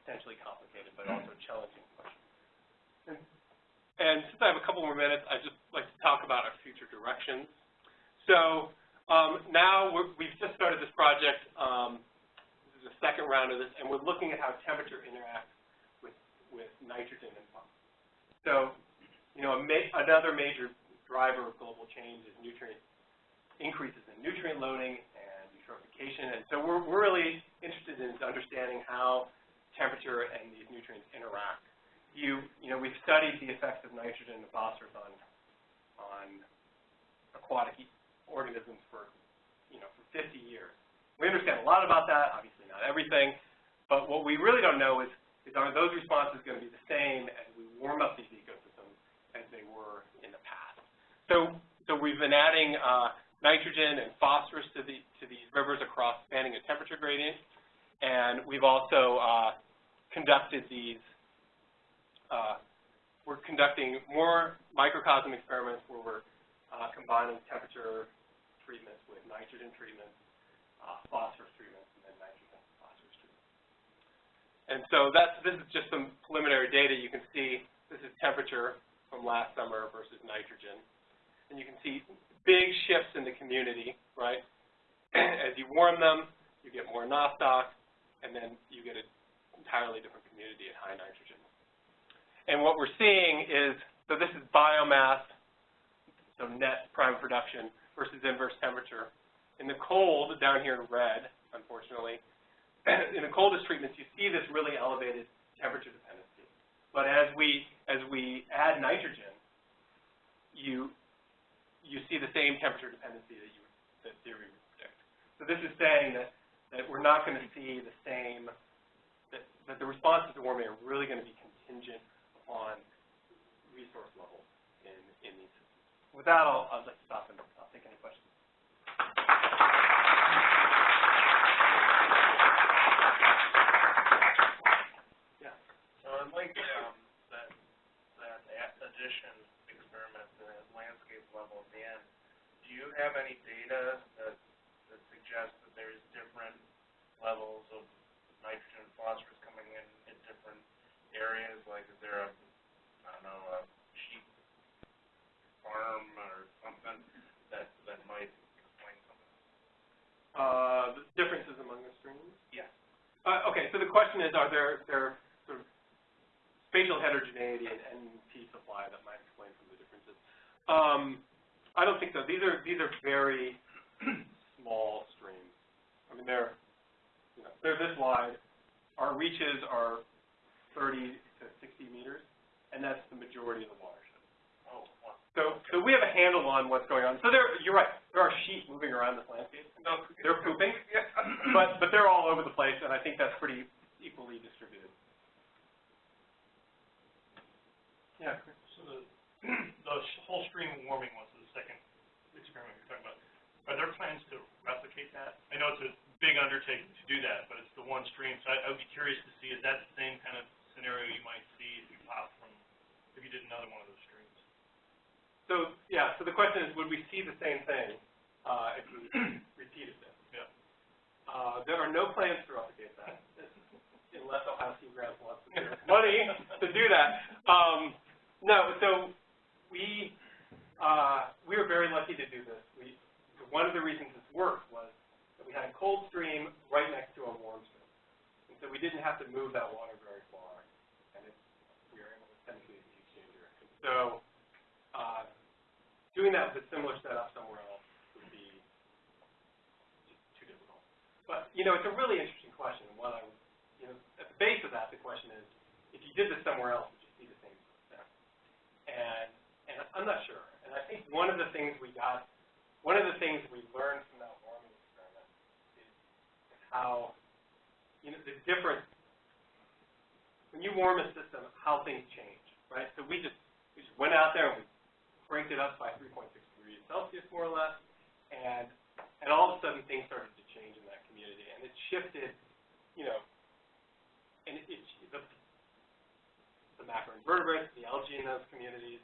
potentially complicated, but also challenging question. And, and since I have a couple more minutes, I'd just like to talk about our future directions. So um, now we're, we've just started this project. Um, this is the second round of this, and we're looking at how temperature interacts with, with nitrogen and phosphorus. So, you know, ma another major driver of global change is nutrient increases in nutrient loading and eutrophication. And so we're, we're really interested in understanding how temperature and these nutrients interact. You, you know, we've studied the effects of nitrogen and phosphorus on, on aquatic organisms for, you know, for 50 years. We understand a lot about that, obviously not everything, but what we really don't know is, is are those responses going to be the same as we warm up these ecosystems as they were in the past. So, so we've been adding uh, nitrogen and phosphorus to, the, to these rivers across spanning a temperature gradient, and we've also uh, conducted these, uh, we're conducting more microcosm experiments where we're uh, combining temperature treatments with nitrogen treatments, uh, phosphorus treatments, and then nitrogen phosphorus treatments. And so that's, this is just some preliminary data. You can see this is temperature from last summer versus nitrogen. And you can see big shifts in the community, right? (clears throat) As you warm them, you get more nostoc, and then you get an entirely different community at high nitrogen. And what we're seeing is, so this is biomass, so net prime production versus inverse temperature. In the cold, down here in red, unfortunately, (clears throat) in the coldest treatments, you see this really elevated temperature dependency. But as we as we add nitrogen, you you see the same temperature dependency that you that theory would predict. So this is saying that that we're not going to see the same that the responses to warming are really going to be contingent upon resource levels in in these systems. With that, I'll, I'll just stop and I'll take any questions. Yeah. So I'd like um, that, that addition experiment, the landscape level at the end, do you have any data that, that suggests that there's different levels of nitrogen and phosphorus coming in in different areas? Like, is there a, I don't know, a sheep farm or something that, that might explain some of this? Uh, the differences among the streams? Yes. Uh, okay, so the question is, are there, there sort of spatial heterogeneity in NP supply that might explain some of the differences? Um, I don't think so. These are, these are very (clears throat) small streams. I mean, they're, you know, they're this wide. Our reaches are 30 to 60 meters, and that's the majority of the watershed. Oh, wow. So, so we have a handle on what's going on. So there, you're right. There are sheep moving around this landscape. No, They're pooping, (coughs) (coughs) but but they're all over the place, and I think that's pretty equally distributed. Yeah. So the, (coughs) the whole stream warming was the second experiment you're talking about. Are there plans to replicate that? I know it's a big undertaking to do that, but it's the one stream, so I, I would be curious to see, is that the same kind of scenario you might see if you pop from, if you did another one of those streams? So yeah. So the question is, would we see the same thing uh, if we (clears throat) repeated this? Yeah. Uh, there are no plans to replicate that, (laughs) unless Ohio wants to give us money to do that. Um, no, so we, uh, we were very lucky to do this. We, one of the reasons this worked was that we had a cold stream right next to a warm stream. And so we didn't have to move that water very far, and it, we were able to send it to the heat exchanger. And so, uh, doing that with a similar setup somewhere else would be just too difficult. But, you know, it's a really interesting question, one I, you know, at the base of that, the question is, if you did this somewhere else, would you see the same effect? And, and I'm not sure. And I think one of the things we got, one of the things we learned from that warming experiment is how, you know, the difference, when you warm a system, how things change, right? So we just, we just went out there and we cranked it up by 3.6 degrees Celsius, more or less, and, and all of a sudden things started to change in that community, and it shifted, you know, and it, it the, the macroinvertebrates, the algae in those communities,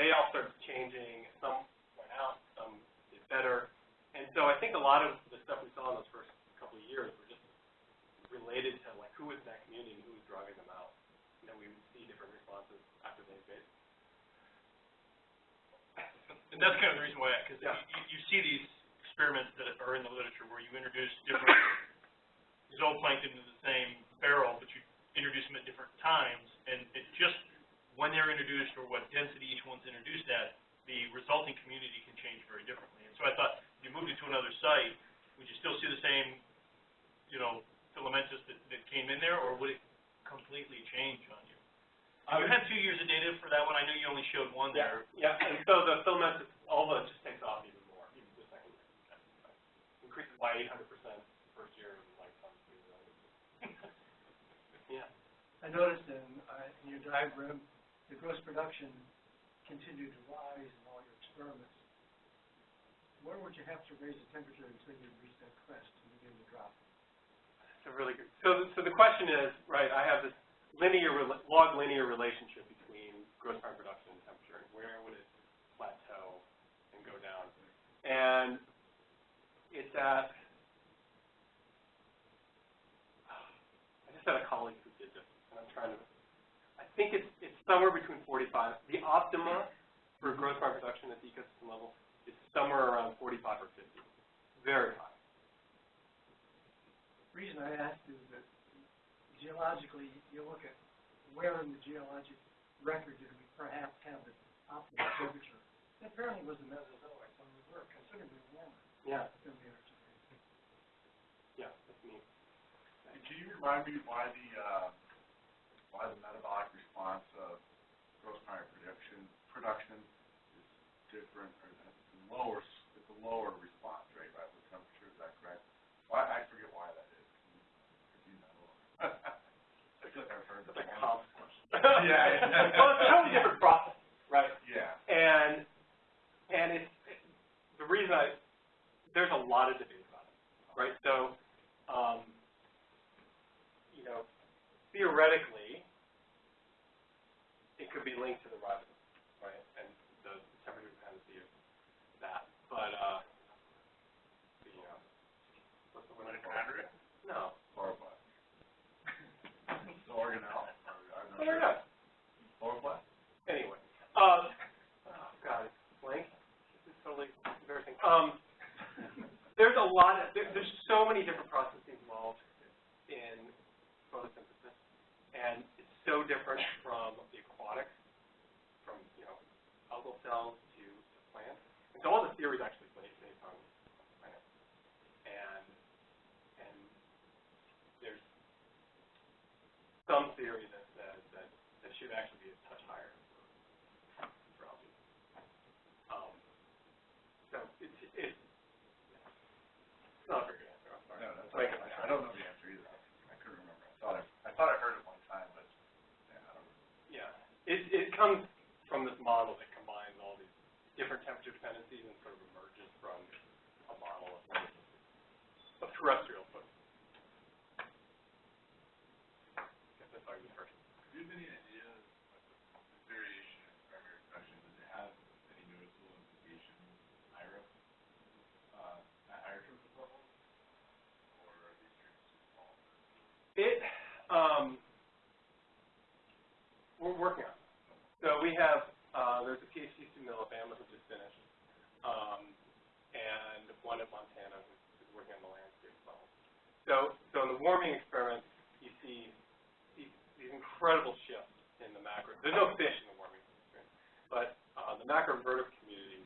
they all started changing. Some went out, some did better, and so I think a lot of the stuff we saw in those first couple of years were just related to like who was in that community and who was driving them out. You know, we would see different responses after they invaded. And that's kind of the reason why, because Yeah. you, you see these experiments that are in the literature where you introduce different (coughs) zooplankton into the same barrel, but you introduce them at different times, and it just, when they're introduced or what density each one's introduced at, the resulting community can change very differently. And so I thought, if you moved it to another site, would you still see the same, you know, filamentous that, that came in there, or would it completely change on you? I You would- had two years of data for that one, I know you only showed one there. Yeah, and so the filamentous, all of it just takes off even more, even the second year. Increases by eight hundred percent the first year and like comes (laughs) Yeah. I noticed in, uh, in your diagram, the gross production continued to rise in all your experiments. Where would you have to raise the temperature until you reach that crest and begin to drop? It's a really good, so, so the question is, right, I have this linear, log linear relationship between gross prime production and temperature, and where would it plateau and go down? And it's at, I just had a colleague who did this, and I'm trying to, I think it's, it's somewhere between forty-five, the optima for gross prime production at the ecosystem level is somewhere around forty-five or fifty, very high. The reason I asked is that geologically, you look at where in the geologic record did we perhaps have the optimal temperature. It apparently was the Mesozoic, so we were considerably warmer Yeah, than we are today. yeah, that's me. And Can you remind me why the, uh, why the metabolic response of gross primary production, production is different, or that lower, it's a lower response rate, right, with temperature, is that correct? Why, I forget why that is. Can you, if you know? I feel like I've heard That's that a one. comp question. Yeah, yeah. Well, it's a totally different process, right? Yeah, And, and it's, it- the reason I, there's a lot of debate about it, right? So, um, you know, theoretically, it could be linked to the ribosome, right? And the temperature dependency of that, but, uh, the, uh, what's the word? mitochondria, No. chloroplast. The organelle, or, Oh, sure. no. Chloroplast? Anyway, um, oh, God, it's blank. This is totally embarrassing. Um, there's a lot of, there, there's so many different processes involved in photosynthesis, and it's so different from the aquatics, from, you know, algal cells to, to plants. And so all the theories actually comes from this model that combines all these different temperature dependencies and sort of emerges from a model of, of terrestrial we have, uh, there's a PhD student in Alabama who just finished, um, and one in Montana who's working on the landscape level. So, so in the warming experiments, you see these, these incredible shifts in the macro. There's no fish in the warming experiment, but uh, the macroinvertebrate community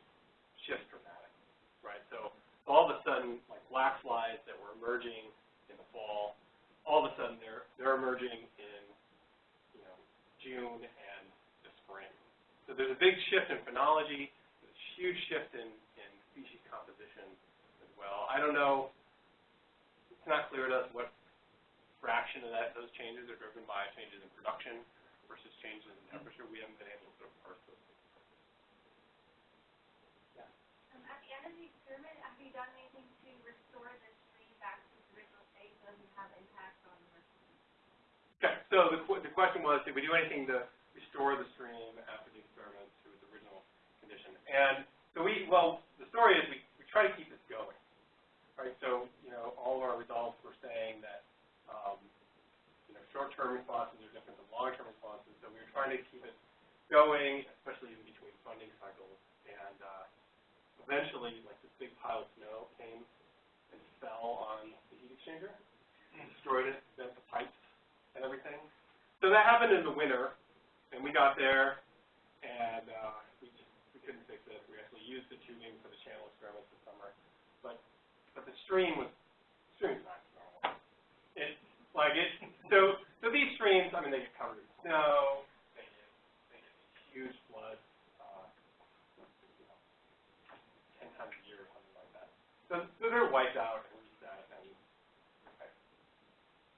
shifts dramatically, right? So all of a sudden, like black flies that were emerging in the fall, all of a sudden they're they're emerging in you know June and so there's a big shift in phenology, there's a huge shift in, in species composition as well. I don't know, it's not clear to us what fraction of that, those changes are driven by changes in production versus changes in temperature. We haven't been able to sort of parse those. Um, at the end of the experiment, have you done anything to restore the stream back to its original state so it doesn't have impact on the rest of the Okay, so the, qu- the question was, did we do anything to restore the stream after the experiment to its original condition? And so we, well, the story is we, we try to keep this going, right? So, you know, all of our results were saying that, um, you know, short-term responses are different than long-term responses, so we were trying to keep it going, especially in between funding cycles. And, uh, eventually, like this big pile of snow came and fell on the heat exchanger, destroyed it, bent the pipes and everything. So that happened in the winter, and we got there, and uh, couldn't fix it. We actually used the tubing for the channel experiments this summer, but but the stream was stream's not normal. It like it so so these streams, I mean, they get covered in snow, they get they get huge floods, uh, you know, ten times a year or something like that. So so they're wiped out and reset, and okay.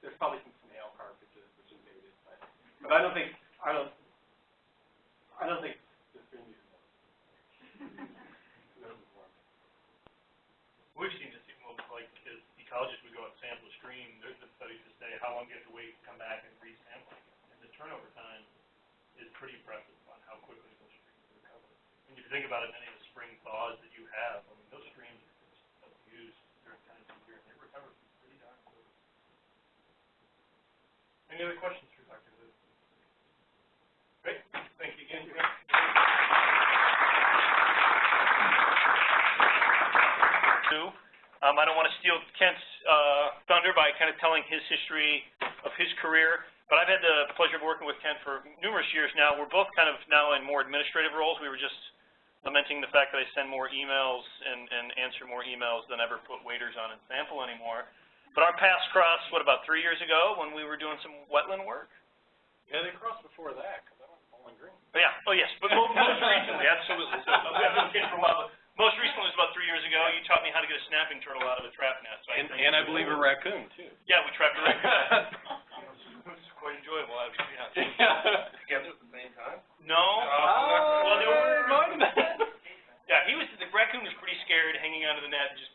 there's probably some snail carcasses which invaded, but but I don't think I don't I don't think the stream uses those. Those are warm. We've seen this, even with, like, as ecologists, we go out and sample a stream, there's been studies to say how long you have to wait to come back and re-sample. And the turnover time is pretty impressive on how quickly those streams recover. And if you think about it, many of the spring thaws that you have, I mean, those streams are used during times of year, and they recover pretty darn quick. Any other questions for Dr. Liz? Great, thank you again. Two, um, I don't want to steal Kent's, uh, thunder by kind of telling his history of his career, but I've had the pleasure of working with Kent for numerous years now. We're both kind of now in more administrative roles. We were just lamenting the fact that I send more emails and, and answer more emails than ever put waiters on and sample anymore. But our paths crossed, what, about three years ago when we were doing some wetland work? Yeah, they crossed before that because I went Bowling Green. Yeah, oh, yes, but mo- most recently, absolutely. So, (laughs) I've been for a while, but most recently was about three years ago. You taught me how to get a snapping turtle out of a trap nest. so I thank you. a raccoon too. Yeah, we trapped a raccoon. (laughs) It was quite enjoyable, actually, (laughs) yeah. Together at the same time? No, Oh, well, there were, yeah, he was, the raccoon was pretty scared, hanging out of the net, just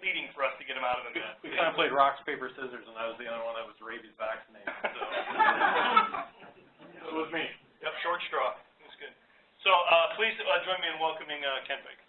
pleading for us to get him out of the net. We kind of played rocks, paper, scissors, and I was the only one that was rabies vaccinated, so. (laughs) It was me. Yep, short straw. It was good. So, uh, please, uh, join me in welcoming, uh, Kent Baker.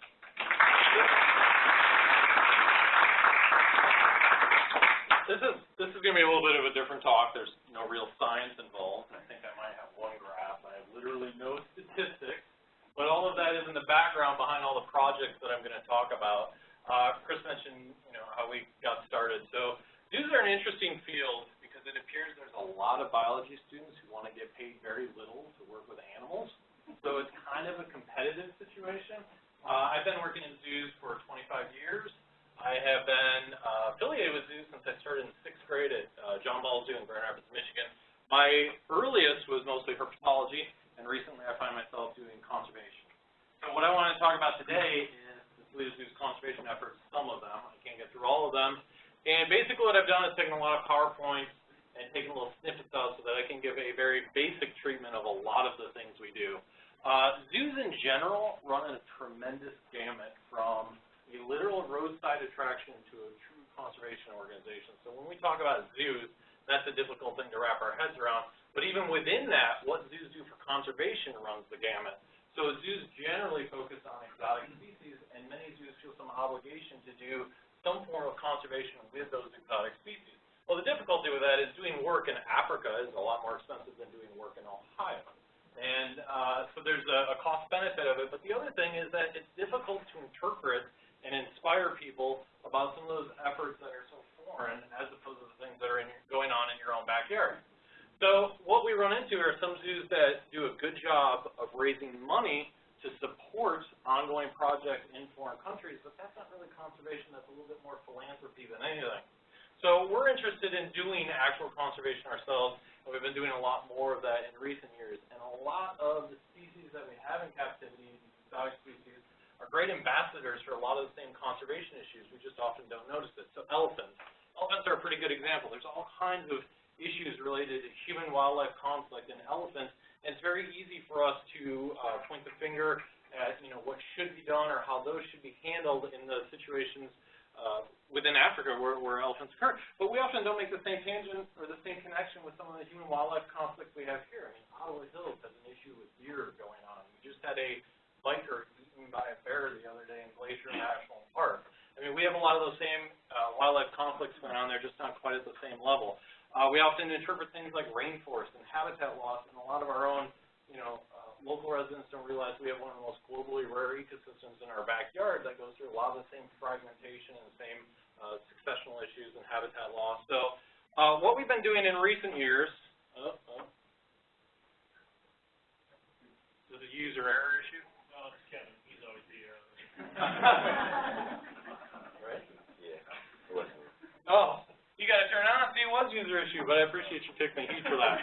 This is, this is gonna be a little bit of a different talk, there's no real science involved, I think I might have one graph, I have literally no statistics, but all of that is in the background behind all the projects that I'm gonna talk about. Uh, Chris mentioned, you know, how we got started, so zoos are an interesting field, because it appears there's a lot of biology students who wanna get paid very little to work with animals, so it's kind of a competitive situation. Uh, I've been working in zoos for twenty-five years, I have been uh, affiliated with zoos since I started in sixth grade at uh, John Ball Zoo in Grand Rapids, Michigan. My earliest was mostly herpetology, and recently I find myself doing conservation. So what I want to talk about today is the Toledo Zoo's conservation efforts, some of them. I can't get through all of them. And basically what I've done is taken a lot of PowerPoints and taken little snippets out so that I can give a very basic treatment of a lot of the things we do. Uh, general run a tremendous gamut from a literal roadside attraction to a true conservation organization. So when we talk about zoos, that's a difficult thing to wrap our heads around. But even within that, what zoos do for conservation runs the gamut. So zoos generally focus on exotic species, and many zoos feel some obligation to do some form of conservation with those exotic species. Well, the difficulty with that is doing work in Africa is a lot more expensive than doing work in Ohio. And uh, so there's a, a cost benefit of it. But the other thing is that it's difficult to interpret and inspire people about some of those efforts that are so foreign as opposed to the things that are in, going on in your own backyard. So what we run into are some zoos that do a good job of raising money to support ongoing projects in foreign countries, but that's not really conservation, that's a little bit more philanthropy than anything. So we're interested in doing actual conservation ourselves, we've been doing a lot more of that in recent years. And a lot of the species that we have in captivity, these exotic species, are great ambassadors for a lot of the same conservation issues. We just often don't notice it. So elephants. Elephants are a pretty good example. There's all kinds of issues related to human-wildlife conflict in elephants, and it's very easy for us to uh, point the finger at, you know, what should be done or how those should be handled in the situations uh, within Africa where, where elephants occur. But we often don't make the same tangent or the same connection with some of the human-wildlife conflicts we have here. I mean, Ottawa Hills has an issue with deer going on. We just had a biker eaten by a bear the other day in Glacier National Park. I mean, we have a lot of those same uh, wildlife conflicts going on there, just not quite at the same level. Uh, we often interpret things like rainforest and habitat loss, and a lot of our own, you know, local residents don't realize we have one of the most globally rare ecosystems in our backyard that goes through a lot of the same fragmentation and the same uh, successional issues and habitat loss. So uh, what we've been doing in recent years, oh, oh. Is it a user error issue? No, it's Kevin, he's always the, uh, (laughs) (laughs) Right? Yeah. Oh, you gotta turn on, see, it was user issue, but I appreciate you taking the heat for that.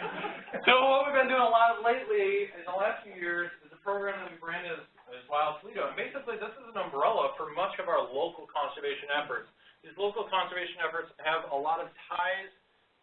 (laughs) So what we've been doing a lot of lately, in the last few years, is a program that we branded as, as Wild Toledo. And basically, this is an umbrella for much of our local conservation efforts. These local conservation efforts have a lot of ties,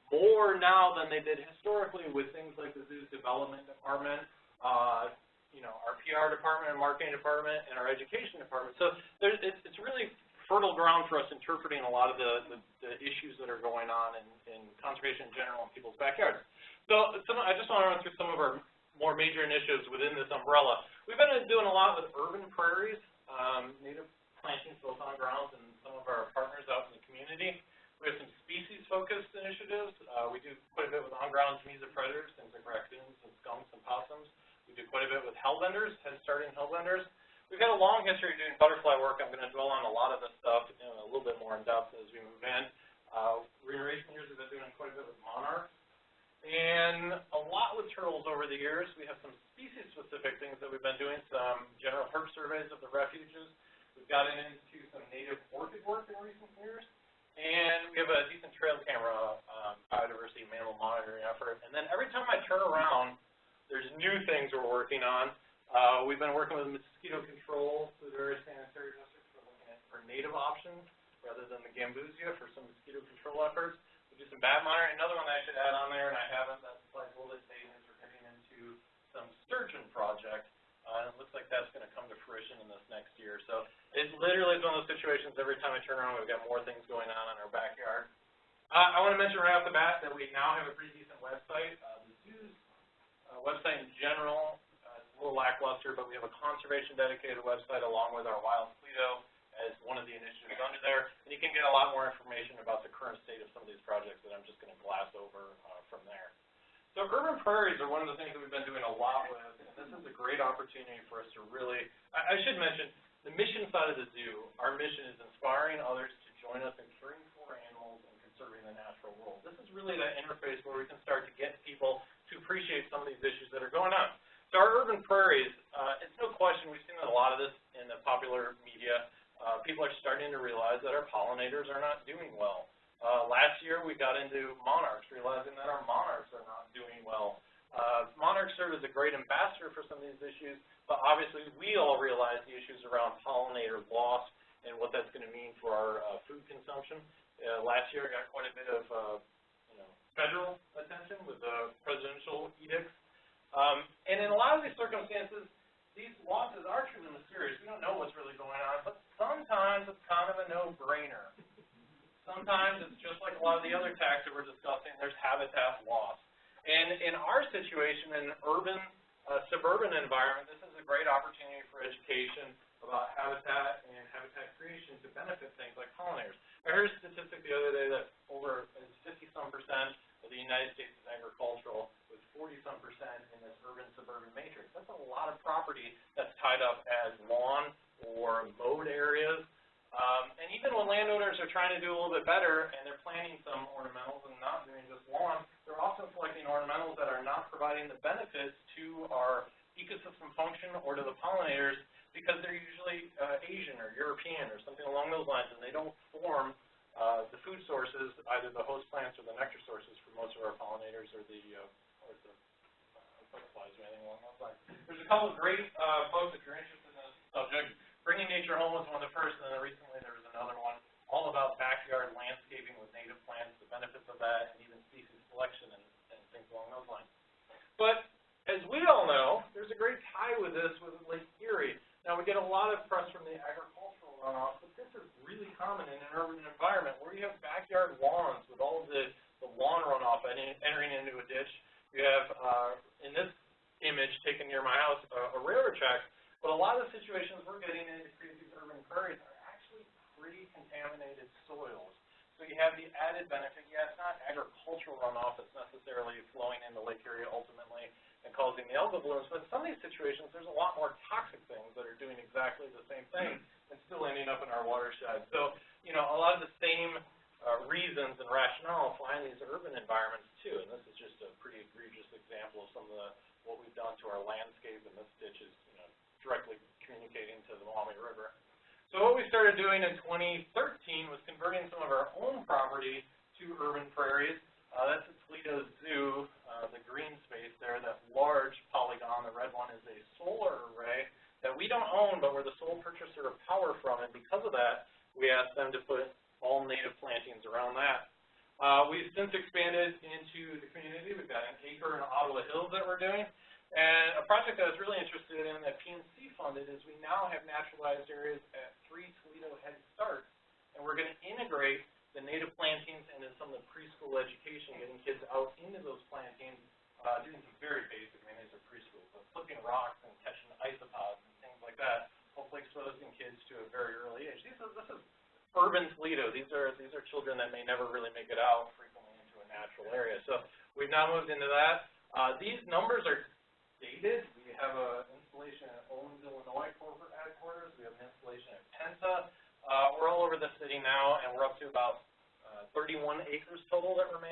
more now than they did historically, with things like the zoo's development department, uh, you know, our PR department and marketing department, and our education department. So there's, it's, it's really fertile ground for us interpreting a lot of the, the, the issues that are going on in, in conservation in general in people's backyards. So some, I just want to run through some of our more major initiatives within this umbrella. We've been doing a lot with urban prairies, um, native plantings both on grounds and some of our partners out in the community. We have some species-focused initiatives. Uh, we do quite a bit with on-ground predators, things like raccoons and skunks and possums. We do quite a bit with hellbenders, head-starting hellbenders. We've had a long history of doing butterfly work. I'm going to dwell on a lot of this stuff know, a little bit more in depth as we move in. Uh, in recent years, we've been doing quite a bit with monarchs. And a lot with turtles over the years. We have some species-specific things that we've been doing, some general herp surveys of the refuges. We've gotten into some native orchid work in recent years. And we have a decent trail camera um, biodiversity mammal monitoring effort. And then every time I turn around, there's new things we're working on. Uh, we've been working with mosquito control through various sanitary districts. We're for native options rather than the gambusia for some mosquito control efforts. We do some bat monitoring. Another one I should add on there, and I haven't, that's like bit is we're getting into some sturgeon project. Uh, and it looks like that's going to come to fruition in this next year. So it literally is one of those situations every time I turn around, we've got more things going on in our backyard. Uh, I want to mention right off the bat that we now have a pretty decent website. Uh, the zoo's uh, website in general little lackluster, but we have a conservation dedicated website along with our Wild Toledo as one of the initiatives under there. And you can get a lot more information about the current state of some of these projects that I'm just going to glass over uh, from there. So urban prairies are one of the things that we've been doing a lot with, and this is a great opportunity for us to really, I, I should mention, the mission side of the zoo, our mission is inspiring others to join us in caring for animals and conserving the natural world. This is really that interface where we can start to get people to appreciate some of these issues that are going on. So our urban prairies, uh, it's no question, we've seen a lot of this in the popular media. Uh, people are starting to realize that our pollinators are not doing well. Uh, last year, we got into monarchs, realizing that our monarchs are not doing well. Uh, monarchs serve as a great ambassador for some of these issues, but obviously we all realize the issues around pollinator loss and what that's going to mean for our uh, food consumption. Uh, last year, I got quite a bit of, uh, you know, federal attention with the presidential edicts um, and in a lot of these circumstances, these losses are truly mysterious. We don't know what's really going on, but sometimes it's kind of a no-brainer. Sometimes it's just like a lot of the other tax that we're discussing, there's habitat loss. And in our situation, in an urban, uh, suburban environment, this is a great opportunity for education about habitat and habitat creation to benefit things like pollinators. I heard a statistic the other day that over 50-some percent of the United States is agricultural, 40-some percent in this urban-suburban matrix. That's a lot of property that's tied up as lawn or mowed areas. Um, and even when landowners are trying to do a little bit better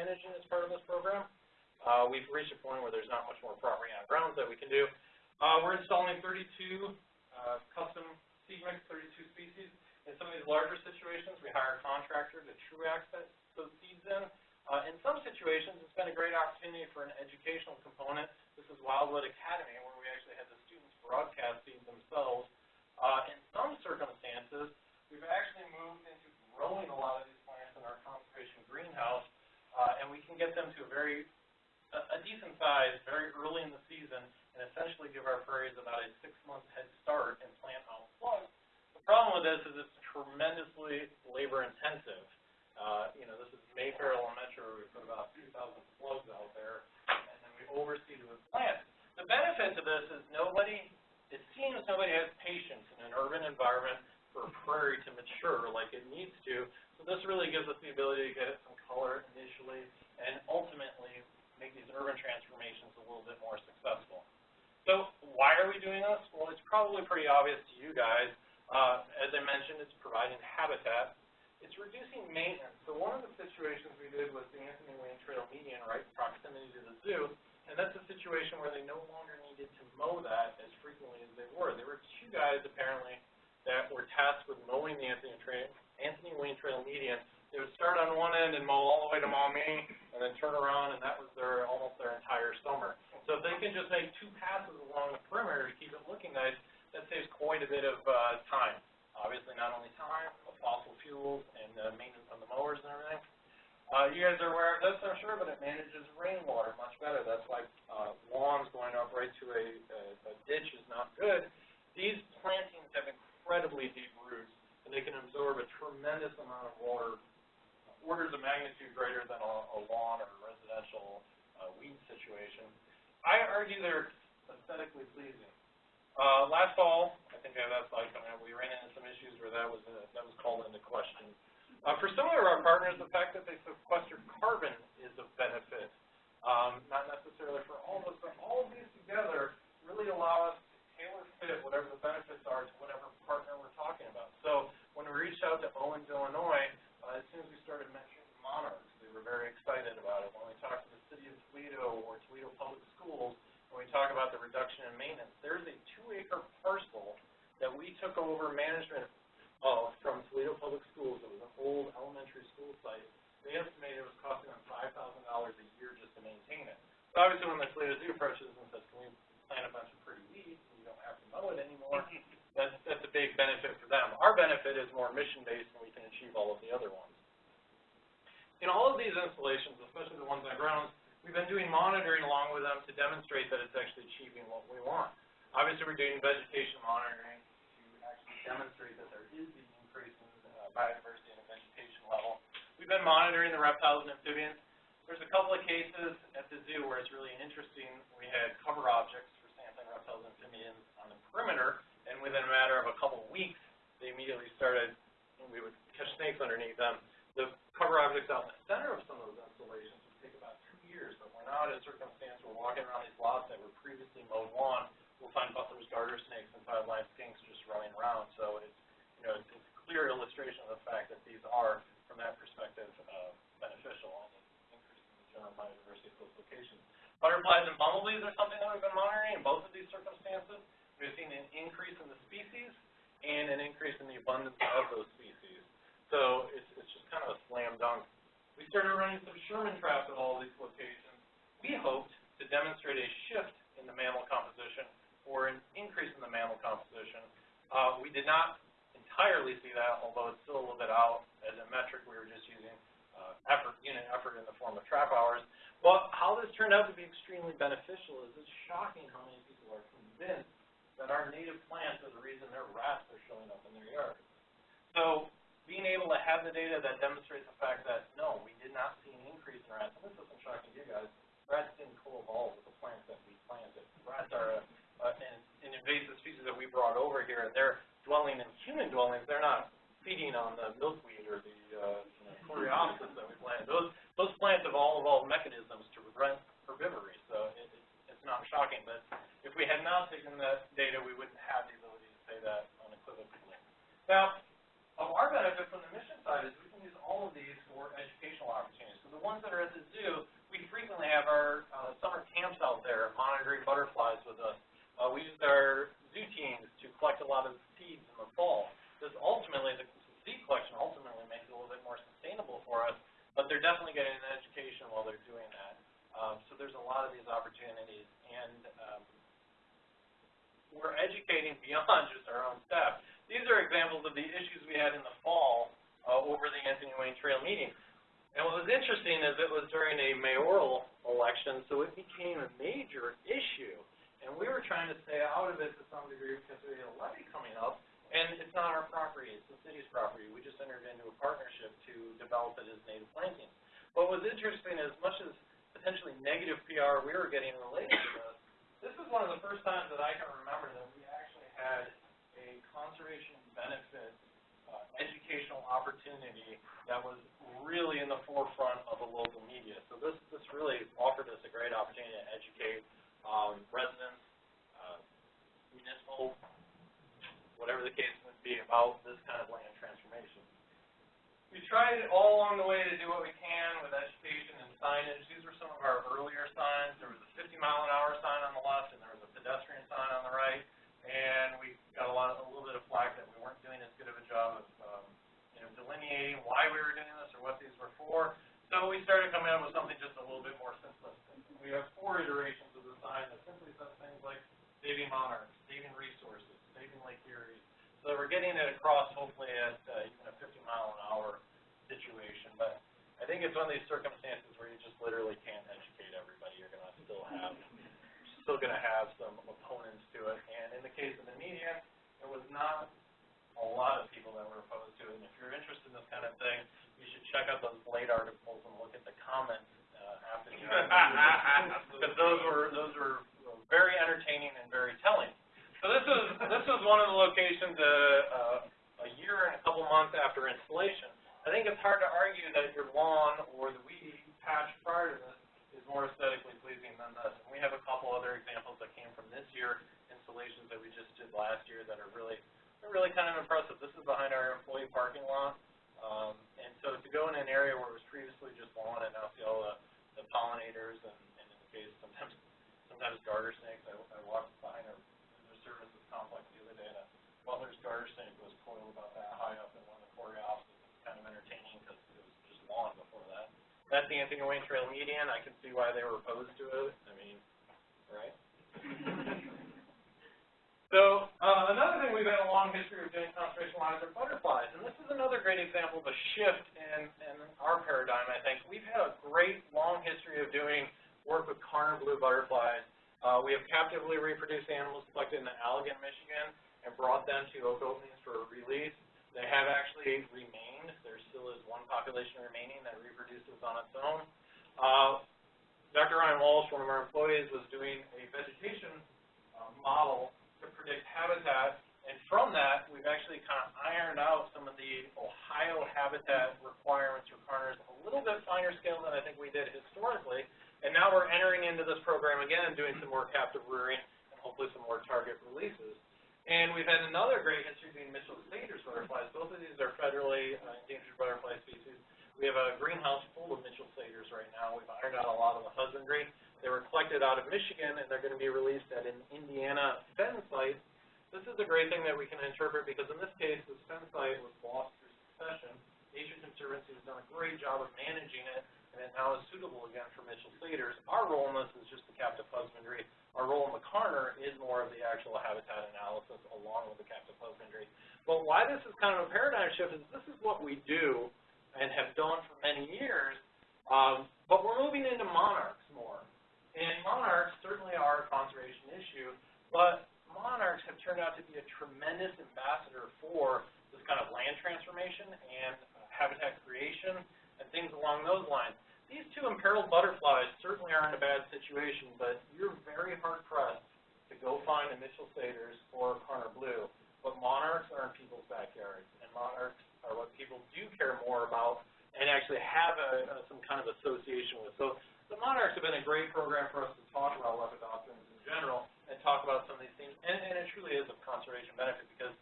managing as part of this program. Uh, we've reached a point where there's not much more property on grounds that we can do. Uh, we're installing 32 uh, custom seed mix, 32 species. In some of these larger situations, we hire a contractor to true access those seeds in. Uh, in some situations, it's been a great opportunity for an educational component. This is Wildwood Academy, where we actually had the students broadcast these themselves. Uh, in some circumstances, we've actually moved into growing a lot of these plants in our conservation greenhouse, uh, and we can get them to a very, a, a decent size very early in the season, and essentially give our prairies about a six-month head start and plant out plugs. The problem with this is it's tremendously labor-intensive. Uh, you know, this is Mayfair Elementary, where we put about 2,000 plugs out there, and then we oversee the plants. The benefit to this is nobody, it seems nobody has patience in an urban environment for prairie to mature like it needs to. So this really gives us the ability to get it some color initially, and ultimately make these urban transformations a little bit more successful. So why are we doing this? Well, it's probably pretty obvious to you guys. Uh, as I mentioned, it's providing habitat it's reducing maintenance. So one of the situations we did was the Anthony Wayne Trail median right proximity to the zoo, and that's a situation where they no longer needed to mow that as frequently as they were. There were two guys apparently that were tasked with mowing the Anthony, Trail, Anthony Wayne Trail median. They would start on one end and mow all the way to Maumee, and then turn around, and that was their almost their entire summer. So if they can just make two passes along the perimeter to keep it looking nice, that saves quite a bit of uh, time. Obviously, not only time, but fossil fuels and uh, maintenance on the mowers and everything. Uh, you guys are aware of this, I'm sure, but it manages rainwater much better. That's why uh, lawns going up right to a, a, a ditch is not good. These plantings have incredibly deep roots, and they can absorb a tremendous amount of water, orders of magnitude greater than a, a lawn or a residential uh, weed situation. I argue they're aesthetically pleasing. Uh, last fall, I think I have that slide coming up, we ran into some issues where that was, uh, that was called into question. Uh, for some of our partners, the fact that they sequester carbon is of benefit. Um, not necessarily for all of us, but all of these together really allow us fit whatever the benefits are to whatever partner we're talking about. So when we reached out to Owens-Illinois, uh, as soon as we started mentioning monarchs, they were very excited about it. When we talked to the city of Toledo or Toledo Public Schools, when we talk about the reduction in maintenance. There's a two-acre parcel that we took over management of from Toledo Public Schools. It was an old elementary school site. They estimated it was costing them five thousand dollars a year just to maintain it. So obviously, when the Toledo Zoo approaches and says, can we plant a bunch of pretty weeds, you don't have to mow it anymore, that's, that's a big benefit for them. Our benefit is more mission-based, and we can achieve all of the other ones. In all of these installations, especially the ones on grounds, we've been doing monitoring along with them to demonstrate that it's actually achieving what we want. Obviously, we're doing vegetation monitoring to actually demonstrate that there is the increase in uh, biodiversity and vegetation level. We've been monitoring the reptiles and amphibians. There's a couple of cases at the zoo where it's really interesting. We had cover objects for sampling reptiles and amphibians on the perimeter, and within a matter of a couple of weeks, they immediately started, we would catch snakes underneath them. The cover objects out in the center of some of those installations would take about two years, but we're now at a circumstance we're walking around these lots that were previously mowed lawn, we'll find Butler's, garter snakes, and five-line skinks just running around. So it's, you know, it's, it's a clear illustration of the fact that these are, from that perspective, uh, beneficial and increasing the general biodiversity of those locations. Butterflies and bumblebees are something that we've been monitoring in both of these circumstances. We've seen an increase in the species and an increase in the abundance of those species. So it's, it's just kind of a slam dunk. We started running some Sherman traps at all these locations. We hoped to demonstrate a shift in the mammal composition or an increase in the mammal composition. Uh, we did not entirely see that, although it's still a little bit out as a metric. We were just using uh, effort, unit effort in the form of trap hours. But how this turned out to be extremely beneficial is it's shocking how many people are convinced that our native plants are the reason their rats are showing up in their yard. So being able to have the data that demonstrates the fact that, no, we did not see an increase in rats, and this isn't shocking to you guys, rats didn't co-evolve with the plants that we planted. Rats are a, a, an, an invasive species that we brought over here, they're dwelling in human dwellings. They're not feeding on the milkweed or the uh, you know, coreopsis that we planted. Those those plants have all evolved mechanisms to prevent herbivory, so it, it, it's not shocking. But if we had not taken that data, we wouldn't have the ability to say that unequivocally. Now, of our benefit from the mission side is we can use all of these for educational opportunities. So the ones that are at the zoo, we frequently have our uh, summer camps out there monitoring butterflies with us. Uh, we use our zoo teams to collect a lot of seeds in the fall. This ultimately, the seed collection ultimately makes it a little bit more sustainable for us, but they're definitely getting an education while they're doing that. Um, so there's a lot of these opportunities, and um, we're educating beyond (laughs) just our own staff. These are examples of the issues we had in the fall uh, over the Anthony Wayne Trail meeting. And what was interesting is it was during a mayoral election, so it became a major issue. And we were trying to stay out of it to some degree because we had a levy coming up, and it's not our property, it's the city's property. We just entered into a partnership to develop it as native plantings. What was interesting, as much as potentially negative PR we were getting related to this is one of the first times that I can remember that we actually had a conservation benefit uh, educational opportunity that was really in the forefront of the local media. So this, this really offered us a great opportunity to educate um, residents, uh, municipal, whatever the case would be, about this kind of land transformation. We tried all along the way to do what we can with education and signage. These were some of our earlier signs. There was a 50 mile an hour sign on the left, and there was a pedestrian sign on the right. And we got a lot, of, a little bit of flack that we weren't doing as good of a job of, um, you know, delineating why we were doing this or what these were for. So we started coming up with something just a little bit more simplistic. We have four iterations of the sign that simply says things like saving monarchs, saving resources, saving Lake Erie. So we're getting it across hopefully at uh, even a 50 mile an hour situation. But I think it's one of these circumstances where you just literally can't educate everybody. You're going to still have still going to have some opponents to it. And in the case of the media, it was not a lot of people that were opposed to it. And if you're interested in this kind of thing, you should check out those Blade articles and look at the comments uh, after the (laughs) because those were those were very entertaining and very telling. So this is this is one of the locations uh, uh, a year and a couple months after installation. I think it's hard to argue that your lawn or the weed patch prior to this is more aesthetically pleasing than this. And we have a couple other examples that came from this year installations that we just did last year that are really really kind of impressive. This is behind our employee parking lot. Um, and so to go in an area where it was previously just lawn and now see all the, the pollinators and, and in the case sometimes sometimes garter snakes. I, I walked behind our complex the other day, and a garter snake was coiled about that high up in one of the courthouses. It was kind of entertaining because it was just lawn before that. That's the Anthony Wayne Trail median. I can see why they were opposed to it. I mean, right? (laughs) So, uh, another thing we've had a long history of doing conservation lines are butterflies, and this is another great example of a shift in, in our paradigm, I think. We've had a great long history of doing work with Karner blue butterflies. Uh, we have captively reproduced animals collected in the Allegan, Michigan, and brought them to oak openings for release. They have actually remained. There still is one population remaining that reproduces on its own. Uh, Dr. Ryan Walsh, one of our employees, was doing a vegetation uh, model to predict habitat, and from that, we've actually kind of ironed out some of the Ohio habitat requirements for Karners a little bit finer scale than I think we did historically, and now we're entering into this program again, doing some more captive rearing and hopefully some more target releases. And we've had another great history doing Mitchell satyrs butterflies. Both of these are federally uh, endangered butterfly species. We have a greenhouse full of Mitchell satyrs right now. We've ironed out a lot of the husbandry. They were collected out of Michigan, and they're going to be released at an Indiana fen site. This is a great thing that we can interpret because in this case, the fen site was lost through succession. Nature Conservancy has done a great job of managing it, and it now is suitable again for Mitchell satyrs. Our role in this is just the captive husbandry. Our role in the Karner is more of the actual habitat analysis along with the captive husbandry. But why this is kind of a paradigm shift is this is what we do and have done for many years, um, but we're moving into monarchs more. And monarchs certainly are a conservation issue, but monarchs have turned out to be a tremendous ambassador for this kind of land transformation and uh, habitat creation and things along those lines. These two imperiled butterflies certainly are in a bad situation, but you're very hard-pressed to go find a Mitchell satyrs or a Karner Blue. But monarchs are in people's backyards, and monarchs are what people do care more about and actually have a, a, some kind of association with. So the monarchs have been a great program for us to talk about lepidopterans in general and talk about some of these things. And, and it truly is of conservation benefit because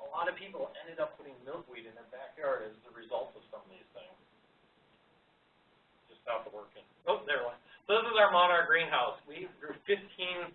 a lot of people ended up putting milkweed in their backyard as the result of some of these things. Stopped working. Oh, there it went. So this is our monarch greenhouse. We grew 1,500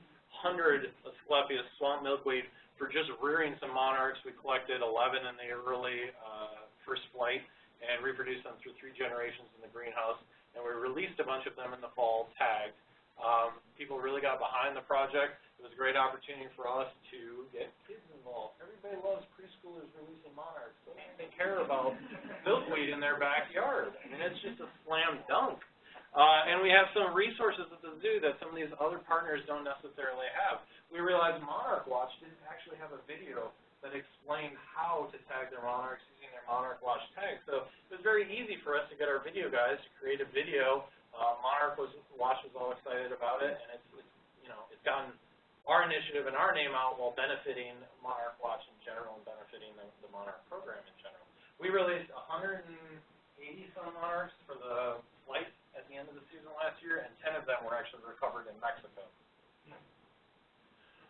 Asclepias swamp milkweed for just rearing some monarchs. We collected 11 in the early uh, first flight and reproduced them through three generations in the greenhouse and we released a bunch of them in the fall, tagged. Um, people really got behind the project. It was a great opportunity for us to get kids involved. Everybody loves preschoolers releasing monarchs. They care about milkweed in their backyard. I mean, it's just a slam dunk. Uh, and we have some resources at the zoo that some of these other partners don't necessarily have. We realized Monarch Watch didn't actually have a video that explained how to tag their monarchs using their Monarch Watch tag. So it was very easy for us to get our video guys to create a video. Uh, Monarch was, Watch was all excited about it, and it's, it's, you know, it's gotten our initiative and our name out while benefiting Monarch Watch in general and benefiting the, the Monarch program in general. We released 180 some monarchs for the flight at the end of the season last year, and 10 of them were actually recovered in Mexico.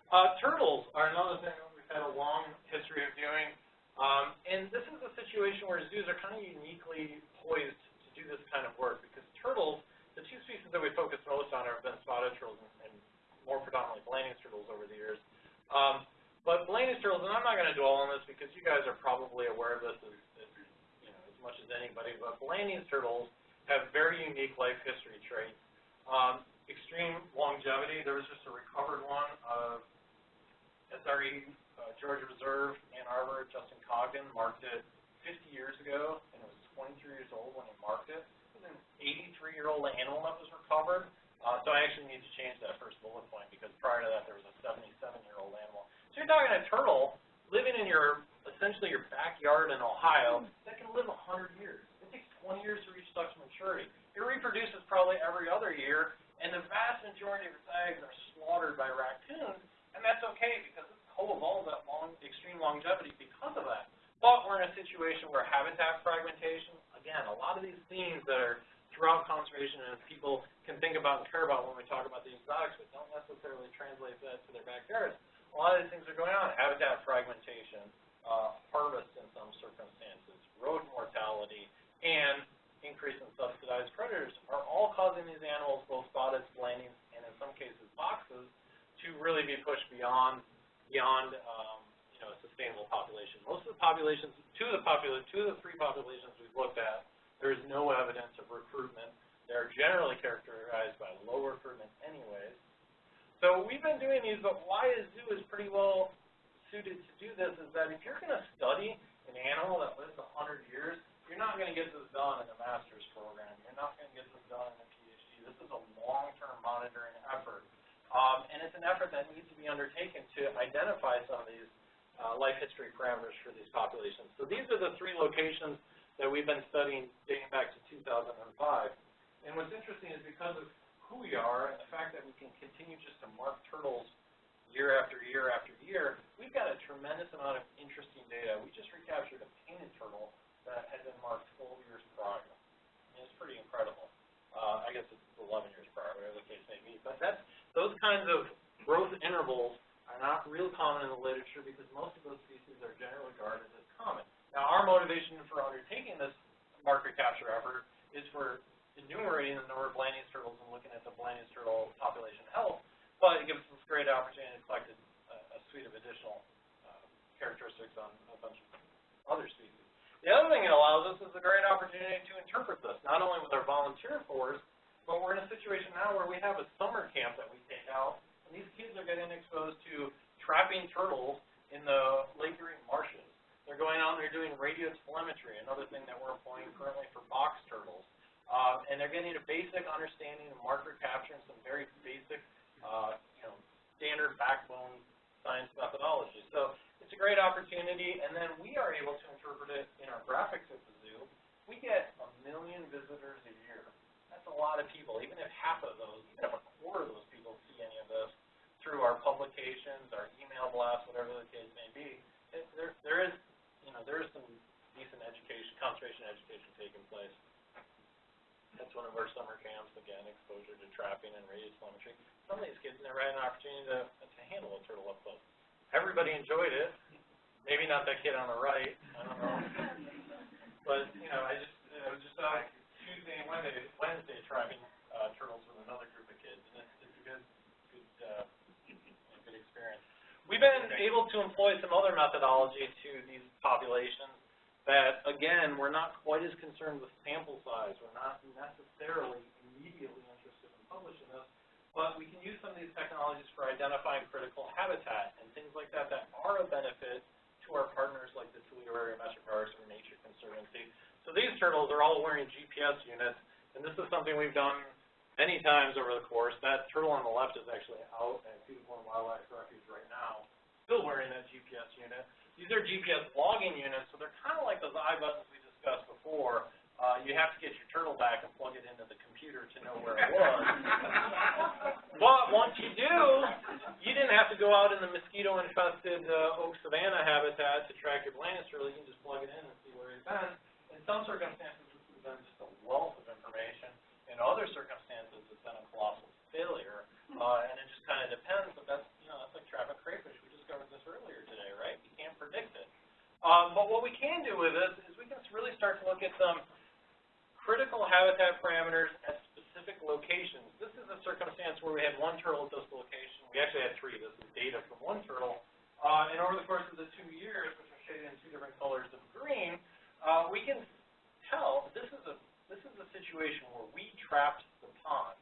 Uh, turtles are another thing that we've had a long history of doing. Um, and this is a situation where zoos are kind of uniquely poised to do this kind of work because turtles, the two species that we focus most on have been spotted turtles and more predominantly Blanding's turtles over the years. Um, but Blanding's turtles, and I'm not going to dwell on this because you guys are probably aware of this as, as, you know, as much as anybody, but Blanding's turtles have very unique life history traits. Um, extreme longevity. There was just a recovered one of SRE uh, George Reserve, Ann Arbor, Justin Congdon marked it 50 years ago, and it was 23 years old when he marked it. It was an 83-year-old animal that was recovered. Uh, so I actually need to change that first bullet point because prior to that there was a 77-year-old animal. So you're talking a turtle living in your, essentially your backyard in Ohio that can live 100 years. It takes 20 years to reach sexual maturity. It reproduces probably every other year, and the vast majority of its eggs are slaughtered by raccoons, and that's okay because it's co-evolved that long, extreme longevity because of that. But we're in a situation where habitat fragmentation, again, a lot of these themes that are throughout conservation and people can think about and care about when we talk about the exotics, but don't necessarily translate that to their backyards. A lot of these things are going on. Habitat fragmentation, uh, harvest in some circumstances, road mortality, and increase in subsidized predators are all causing these animals, both spotted, blandings, and in some cases boxes, to really be pushed beyond, beyond, um, you know, a sustainable population. Most of the populations, two of the popula, two of the three populations we've looked at, there is no evidence of recruitment. They're generally characterized by low recruitment anyways. So we've been doing these, but why a zoo is pretty well suited to do this is that if you're gonna study an animal that lives a hundred years, you're not gonna get this done in a master's program. You're not gonna get this done in a PhD. This is a long-term monitoring effort. Um, and it's an effort that needs to be undertaken to identify some of these, uh, life history parameters for these populations. So these are the three locations that we've been studying dating back to two thousand and five. And what's interesting is because of who we are and the fact that we can continue just to mark turtles year after year after year, we've got a tremendous amount of interesting data. We just recaptured a painted turtle that had been marked twelve years prior. I mean, it's pretty incredible. Uh, I guess it's eleven years prior, whatever the case may be. But that's, those kinds of growth intervals are not real common in the literature because most of those species are generally regarded as common. Now, our motivation for undertaking this mark-recapture effort is for enumerating the number of Blanding's turtles and looking at the Blanding's turtle population health, but it gives us a great opportunity to collect a, a suite of additional uh, characteristics on a bunch of other species. The other thing it allows us is a great opportunity to interpret this, not only with our volunteer force, but we're in a situation now where we have a summer camp that we take out, and these kids are getting exposed to trapping turtles in the Lake Erie marshes. They're going out and they're doing radio telemetry, another thing that we're employing currently for box turtles. Um, and they're getting a basic understanding of mark-recapture and some very basic, uh, you know, standard backbone science methodology. So it's a great opportunity, and then we are able to interpret it in our graphics at the zoo. We get a million visitors a year. That's a lot of people. Even if half of those, even if a quarter of those people see any of this through our publications, our email blasts, whatever the case may be, it, there, there is, you know, there is some decent education, conservation education taking place. That's one of our summer camps, again, exposure to trapping and radio telemetry. Some of these kids never had an opportunity to, to handle a turtle up close. Everybody enjoyed it, maybe not that kid on the right, I don't know. But, you know, I just, I was just out Tuesday and Wednesday, Wednesday trapping, uh, turtles with another group of kids, and it's, it's a good, good, uh. We've been able to employ some other methodology to these populations that, again, we're not quite as concerned with sample size. We're not necessarily immediately interested in publishing this, but we can use some of these technologies for identifying critical habitat and things like that that are a benefit to our partners like the Toledo Area Metro Parks or Nature Conservancy. So these turtles are all wearing GPS units, and this is something we've done many times over the course. That turtle on the left is actually out at Point Wildlife Refuge right now, still wearing that GPS unit. These are GPS logging units, so they're kind of like those iButtons we discussed before. Uh, you have to get your turtle back and plug it into the computer to know where it was. (laughs) but once you do, you didn't have to go out in the mosquito-infested uh, oak savanna habitat to track your turtle. You can just plug it in and see where he's been. In some circumstances, this has been just a wealth of information. In other circumstances, it's been a colossal failure. Uh, and it just kind of depends, but that's, you know, that's like trapping crayfish. We discovered this earlier today, right? You can't predict it. Um, but what we can do with this is we can really start to look at some critical habitat parameters at specific locations. This is a circumstance where we had one turtle at this location. We actually had three. This is data from one turtle. Uh, and over the course of the two years, which are shaded in two different colors of green, uh, we can tell this is a this is a situation where we trapped the pond,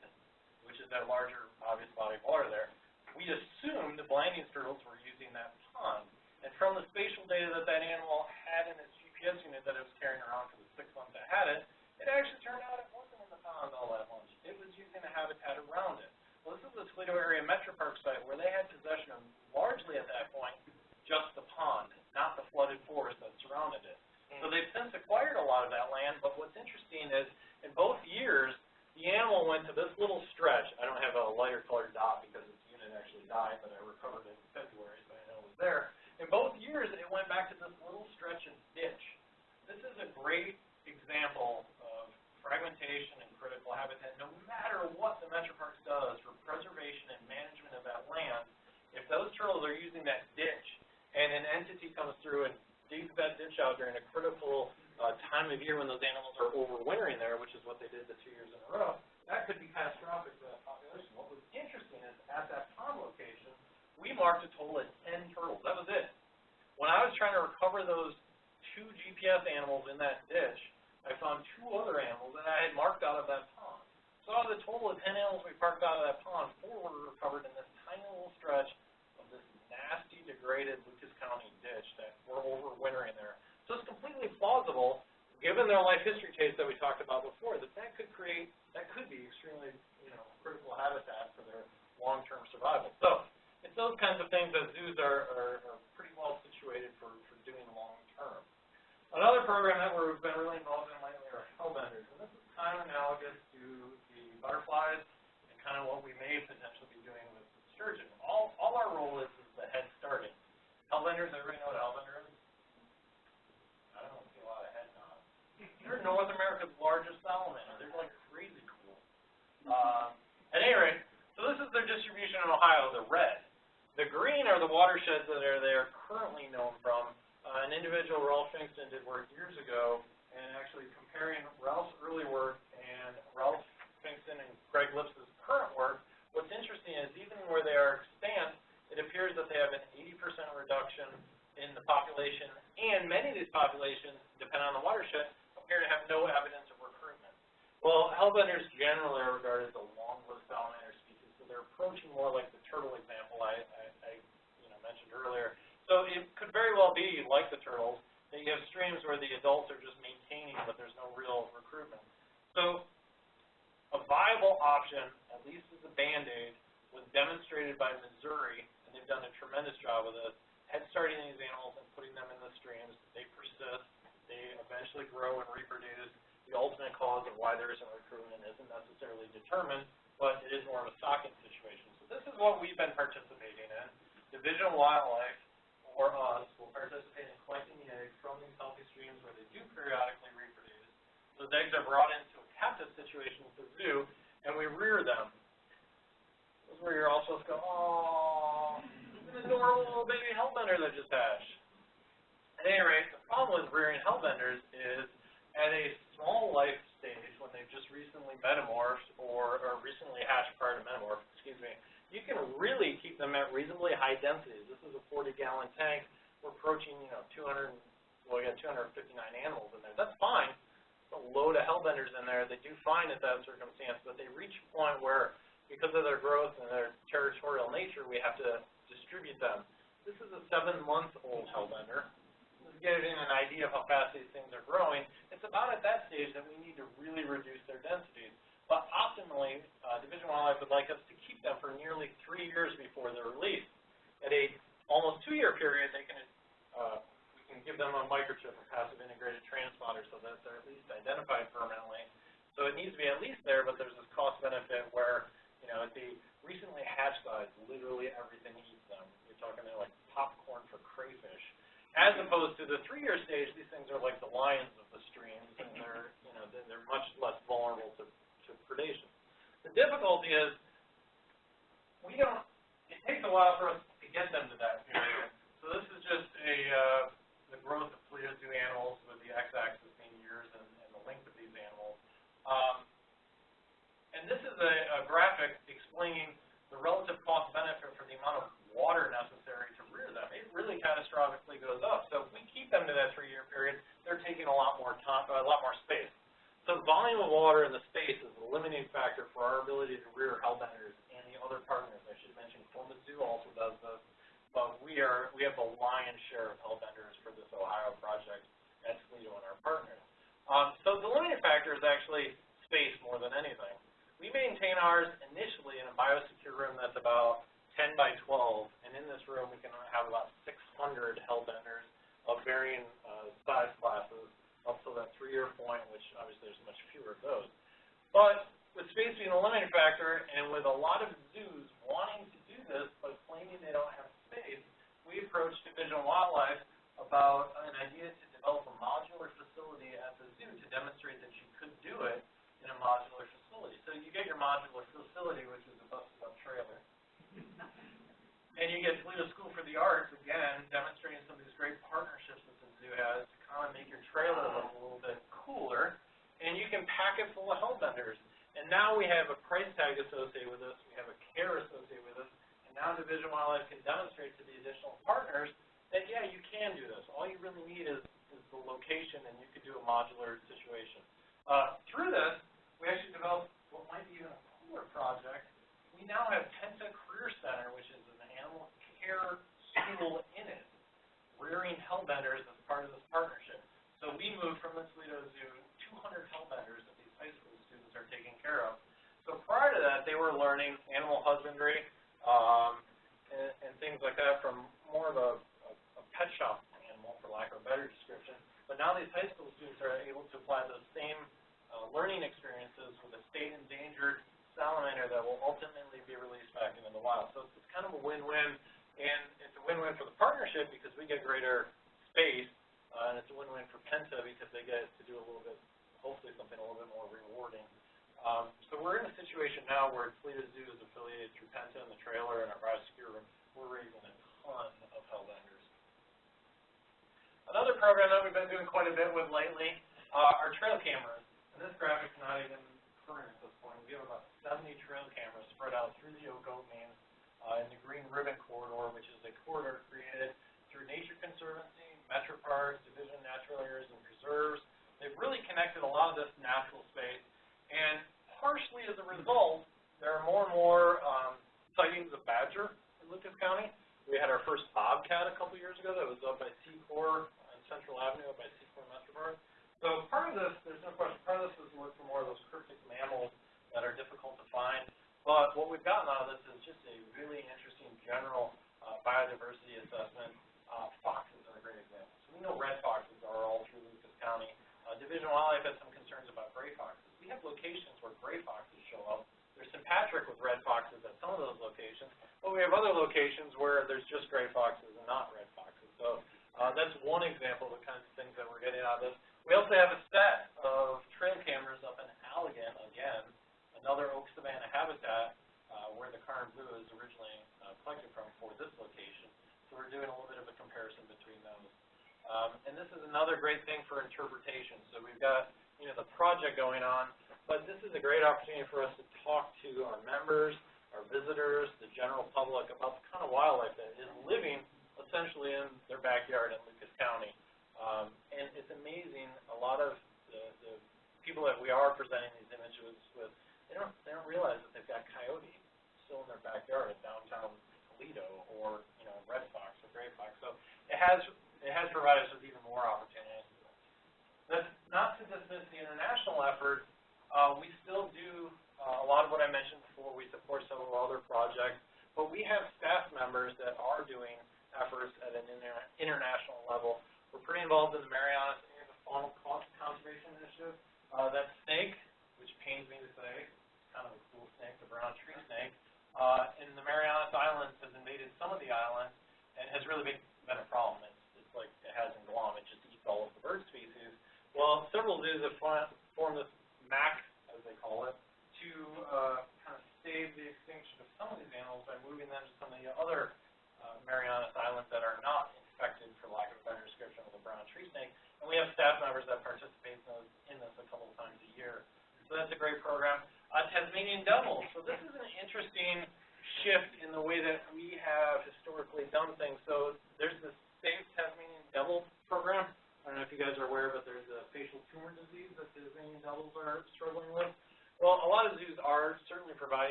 which is that larger obvious body of water there. We assumed the Blanding's turtles were using that pond. And from the spatial data that that animal had in its GPS unit that it was carrying around for the six months it had it, it actually turned out it wasn't in the pond all that much. It was using the habitat around it. Well, this is the Toledo Area Metro Park site where they had possession of largely at that point just the pond, not the flooded forest that surrounded it. So they've since acquired a lot of that land, but what's interesting is in both years, the animal went to this little stretch. I don't have a lighter colored dot because its unit actually died, but I recovered it in February, so I know it was there. In both years, it went back to this little stretch of ditch. This is a great example of fragmentation and critical habitat. No matter what the Metro Parks does for preservation and management of that land, if those turtles are using that ditch and an entity comes through and digs that ditch out during a critical uh, time of year when those animals are overwintering there, which is what they did the two years in a row, that could be catastrophic for that population. What was interesting is at that pond location, we marked a total of ten turtles, that was it. When I was trying to recover those metamorphed or, or recently hatched prior to metamorph, excuse me, you can really keep them at reasonably high densities. This is a 40 gallon tank. We're approaching, you know, 200, well, we got 259 animals in there. That's fine. A load of hellbenders in there. They do fine at that circumstance, but they reach a point where, because of their growth and their territorial nature, we have to distribute them. This is a seven-month-old hellbender. Getting an idea of how fast these things are growing. It's about at that stage that we need to really reduce their densities. But optimally, uh, Division Wildlife would like us to keep them for nearly three years before they're released. At a almost two-year period, they can, uh, we can give them a microchip, a passive integrated transponder, so that they're at least identified permanently. So it needs to be at least there, but there's this cost benefit where, you know, at the recently hatched size, literally everything eats them. You're talking they're like popcorn for crayfish. As opposed to the three-year stage, these things are like the lions of the streams, and they're, you know, they're, much less vulnerable to to predation. The difficulty is we don't, it takes a while for us to get them to that period. So this is just a, uh, the growth of Toledo Zoo animals with the x-axis being years and, and the length of these animals. Um, and this is a, a graphic explaining the relative cost benefit for the amount of water necessary to rear them. It really catastrophically goes up. So if we keep them to that three-year period, they're taking a lot more time, a lot more space. So volume of water in the space is the limiting factor for our ability to rear hellbenders and the other partners. I should mention Columbus Zoo also does this, but we are we have the lion's share of hellbenders for this Ohio project at Toledo and our partners. Um, so the limiting factor is actually space more than anything. We maintain ours initially in a biosecure room that's about 10 by 12, and in this room we can have about 600 hellbenders of varying uh, size classes up to that three-year point, which obviously there's much fewer of those. But with space being a limiting factor, and with a lot of zoos wanting to do this but claiming they don't have space, we approached Division of Wildlife about an idea to develop a modular facility at the zoo to demonstrate that you could do it in a modular facility. So you get your modular facility, which is a busted-up trailer. (laughs) And you get Toledo School for the Arts, again, demonstrating some of these great partnerships that the zoo has to kind of make your trailer look a little bit cooler. And you can pack it full of hellbenders. And now we have a price tag associated with this, we have a care associated with this, and now Division Wildlife can demonstrate to the additional partners that, yeah, you can do this. All you really need is, is the location, and you could do a modular situation. Uh, through this, we actually developed what might be even a cooler project. We now have Penta Career Center, which is an animal care school in it, rearing hellbenders as part of this partnership. So we moved from the Toledo Zoo 200 hellbenders that these high school students are taking care of. So prior to that, they were learning animal husbandry um, and, and things like that from more of a, a, a pet shop animal, for lack of a better description. But now these high school students are able to apply those same uh, learning experiences with a state endangered salamander that will ultimately be released back into the wild. So it's, kind of a win-win, and it's a win-win for the partnership because we get greater space, uh, and it's a win-win for Penta because they get to do a little bit, hopefully something a little bit more rewarding. Um, so we're in a situation now where Toledo Zoo is affiliated through Penta and the trailer and our room. We're raising a ton of hellbenders. Another program that we've been doing quite a bit with lately uh, are trail cameras. And this graphic's not even current at this point. We have about 70 trail cameras spread out through the Oak Openings uh, in the Green Ribbon Corridor, which is a corridor created through Nature Conservancy, Metro Parks, Division of Natural Areas and Preserves. They've really connected a lot of this natural space. And partially as a result, there are more and more um, sightings of badger in Lucas County. We had our first bobcat a couple years ago that was up by Secor on Central Avenue, up by Secor Metro Park. So part of this, there's no question, part of this is to look for more of those cryptic mammals that are difficult to find. But what we've gotten out of this is just a really interesting general uh, biodiversity assessment. Uh, foxes are a great example. So we know red foxes are all through Lucas County. Uh, Division Wildlife has some concerns about gray foxes. We have locations where gray foxes show up. There's sympatric with red foxes at some of those locations, but we have other locations where there's just gray foxes and not red foxes. So uh, that's one example of the kinds of things that we're getting out of this. We also have a set of trail cameras up in Allegan, again, another oak savanna habitat uh, where the Karner blue is originally uh, collected from for this location. So we're doing a little bit of a comparison between those. Um, and this is another great thing for interpretation. So we've got, you know, the project going on, but this is a great opportunity for us to talk to our members, our visitors, the general public about the kind of wildlife that is living essentially in their backyard in Lucas County. Um, and it's amazing, a lot of the, the people that we are presenting these images with, they don't, they don't realize that they've got coyote still in their backyard in downtown Toledo or, you know, red fox or gray fox. So it has, it has provided us with even more opportunities. That's not to dismiss the international effort. Uh, we still do uh, a lot of what I mentioned before. We support several other projects, but we have staff members that are doing efforts at an inter international level. We're pretty involved in the Marianas and the Faunal Conservation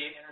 do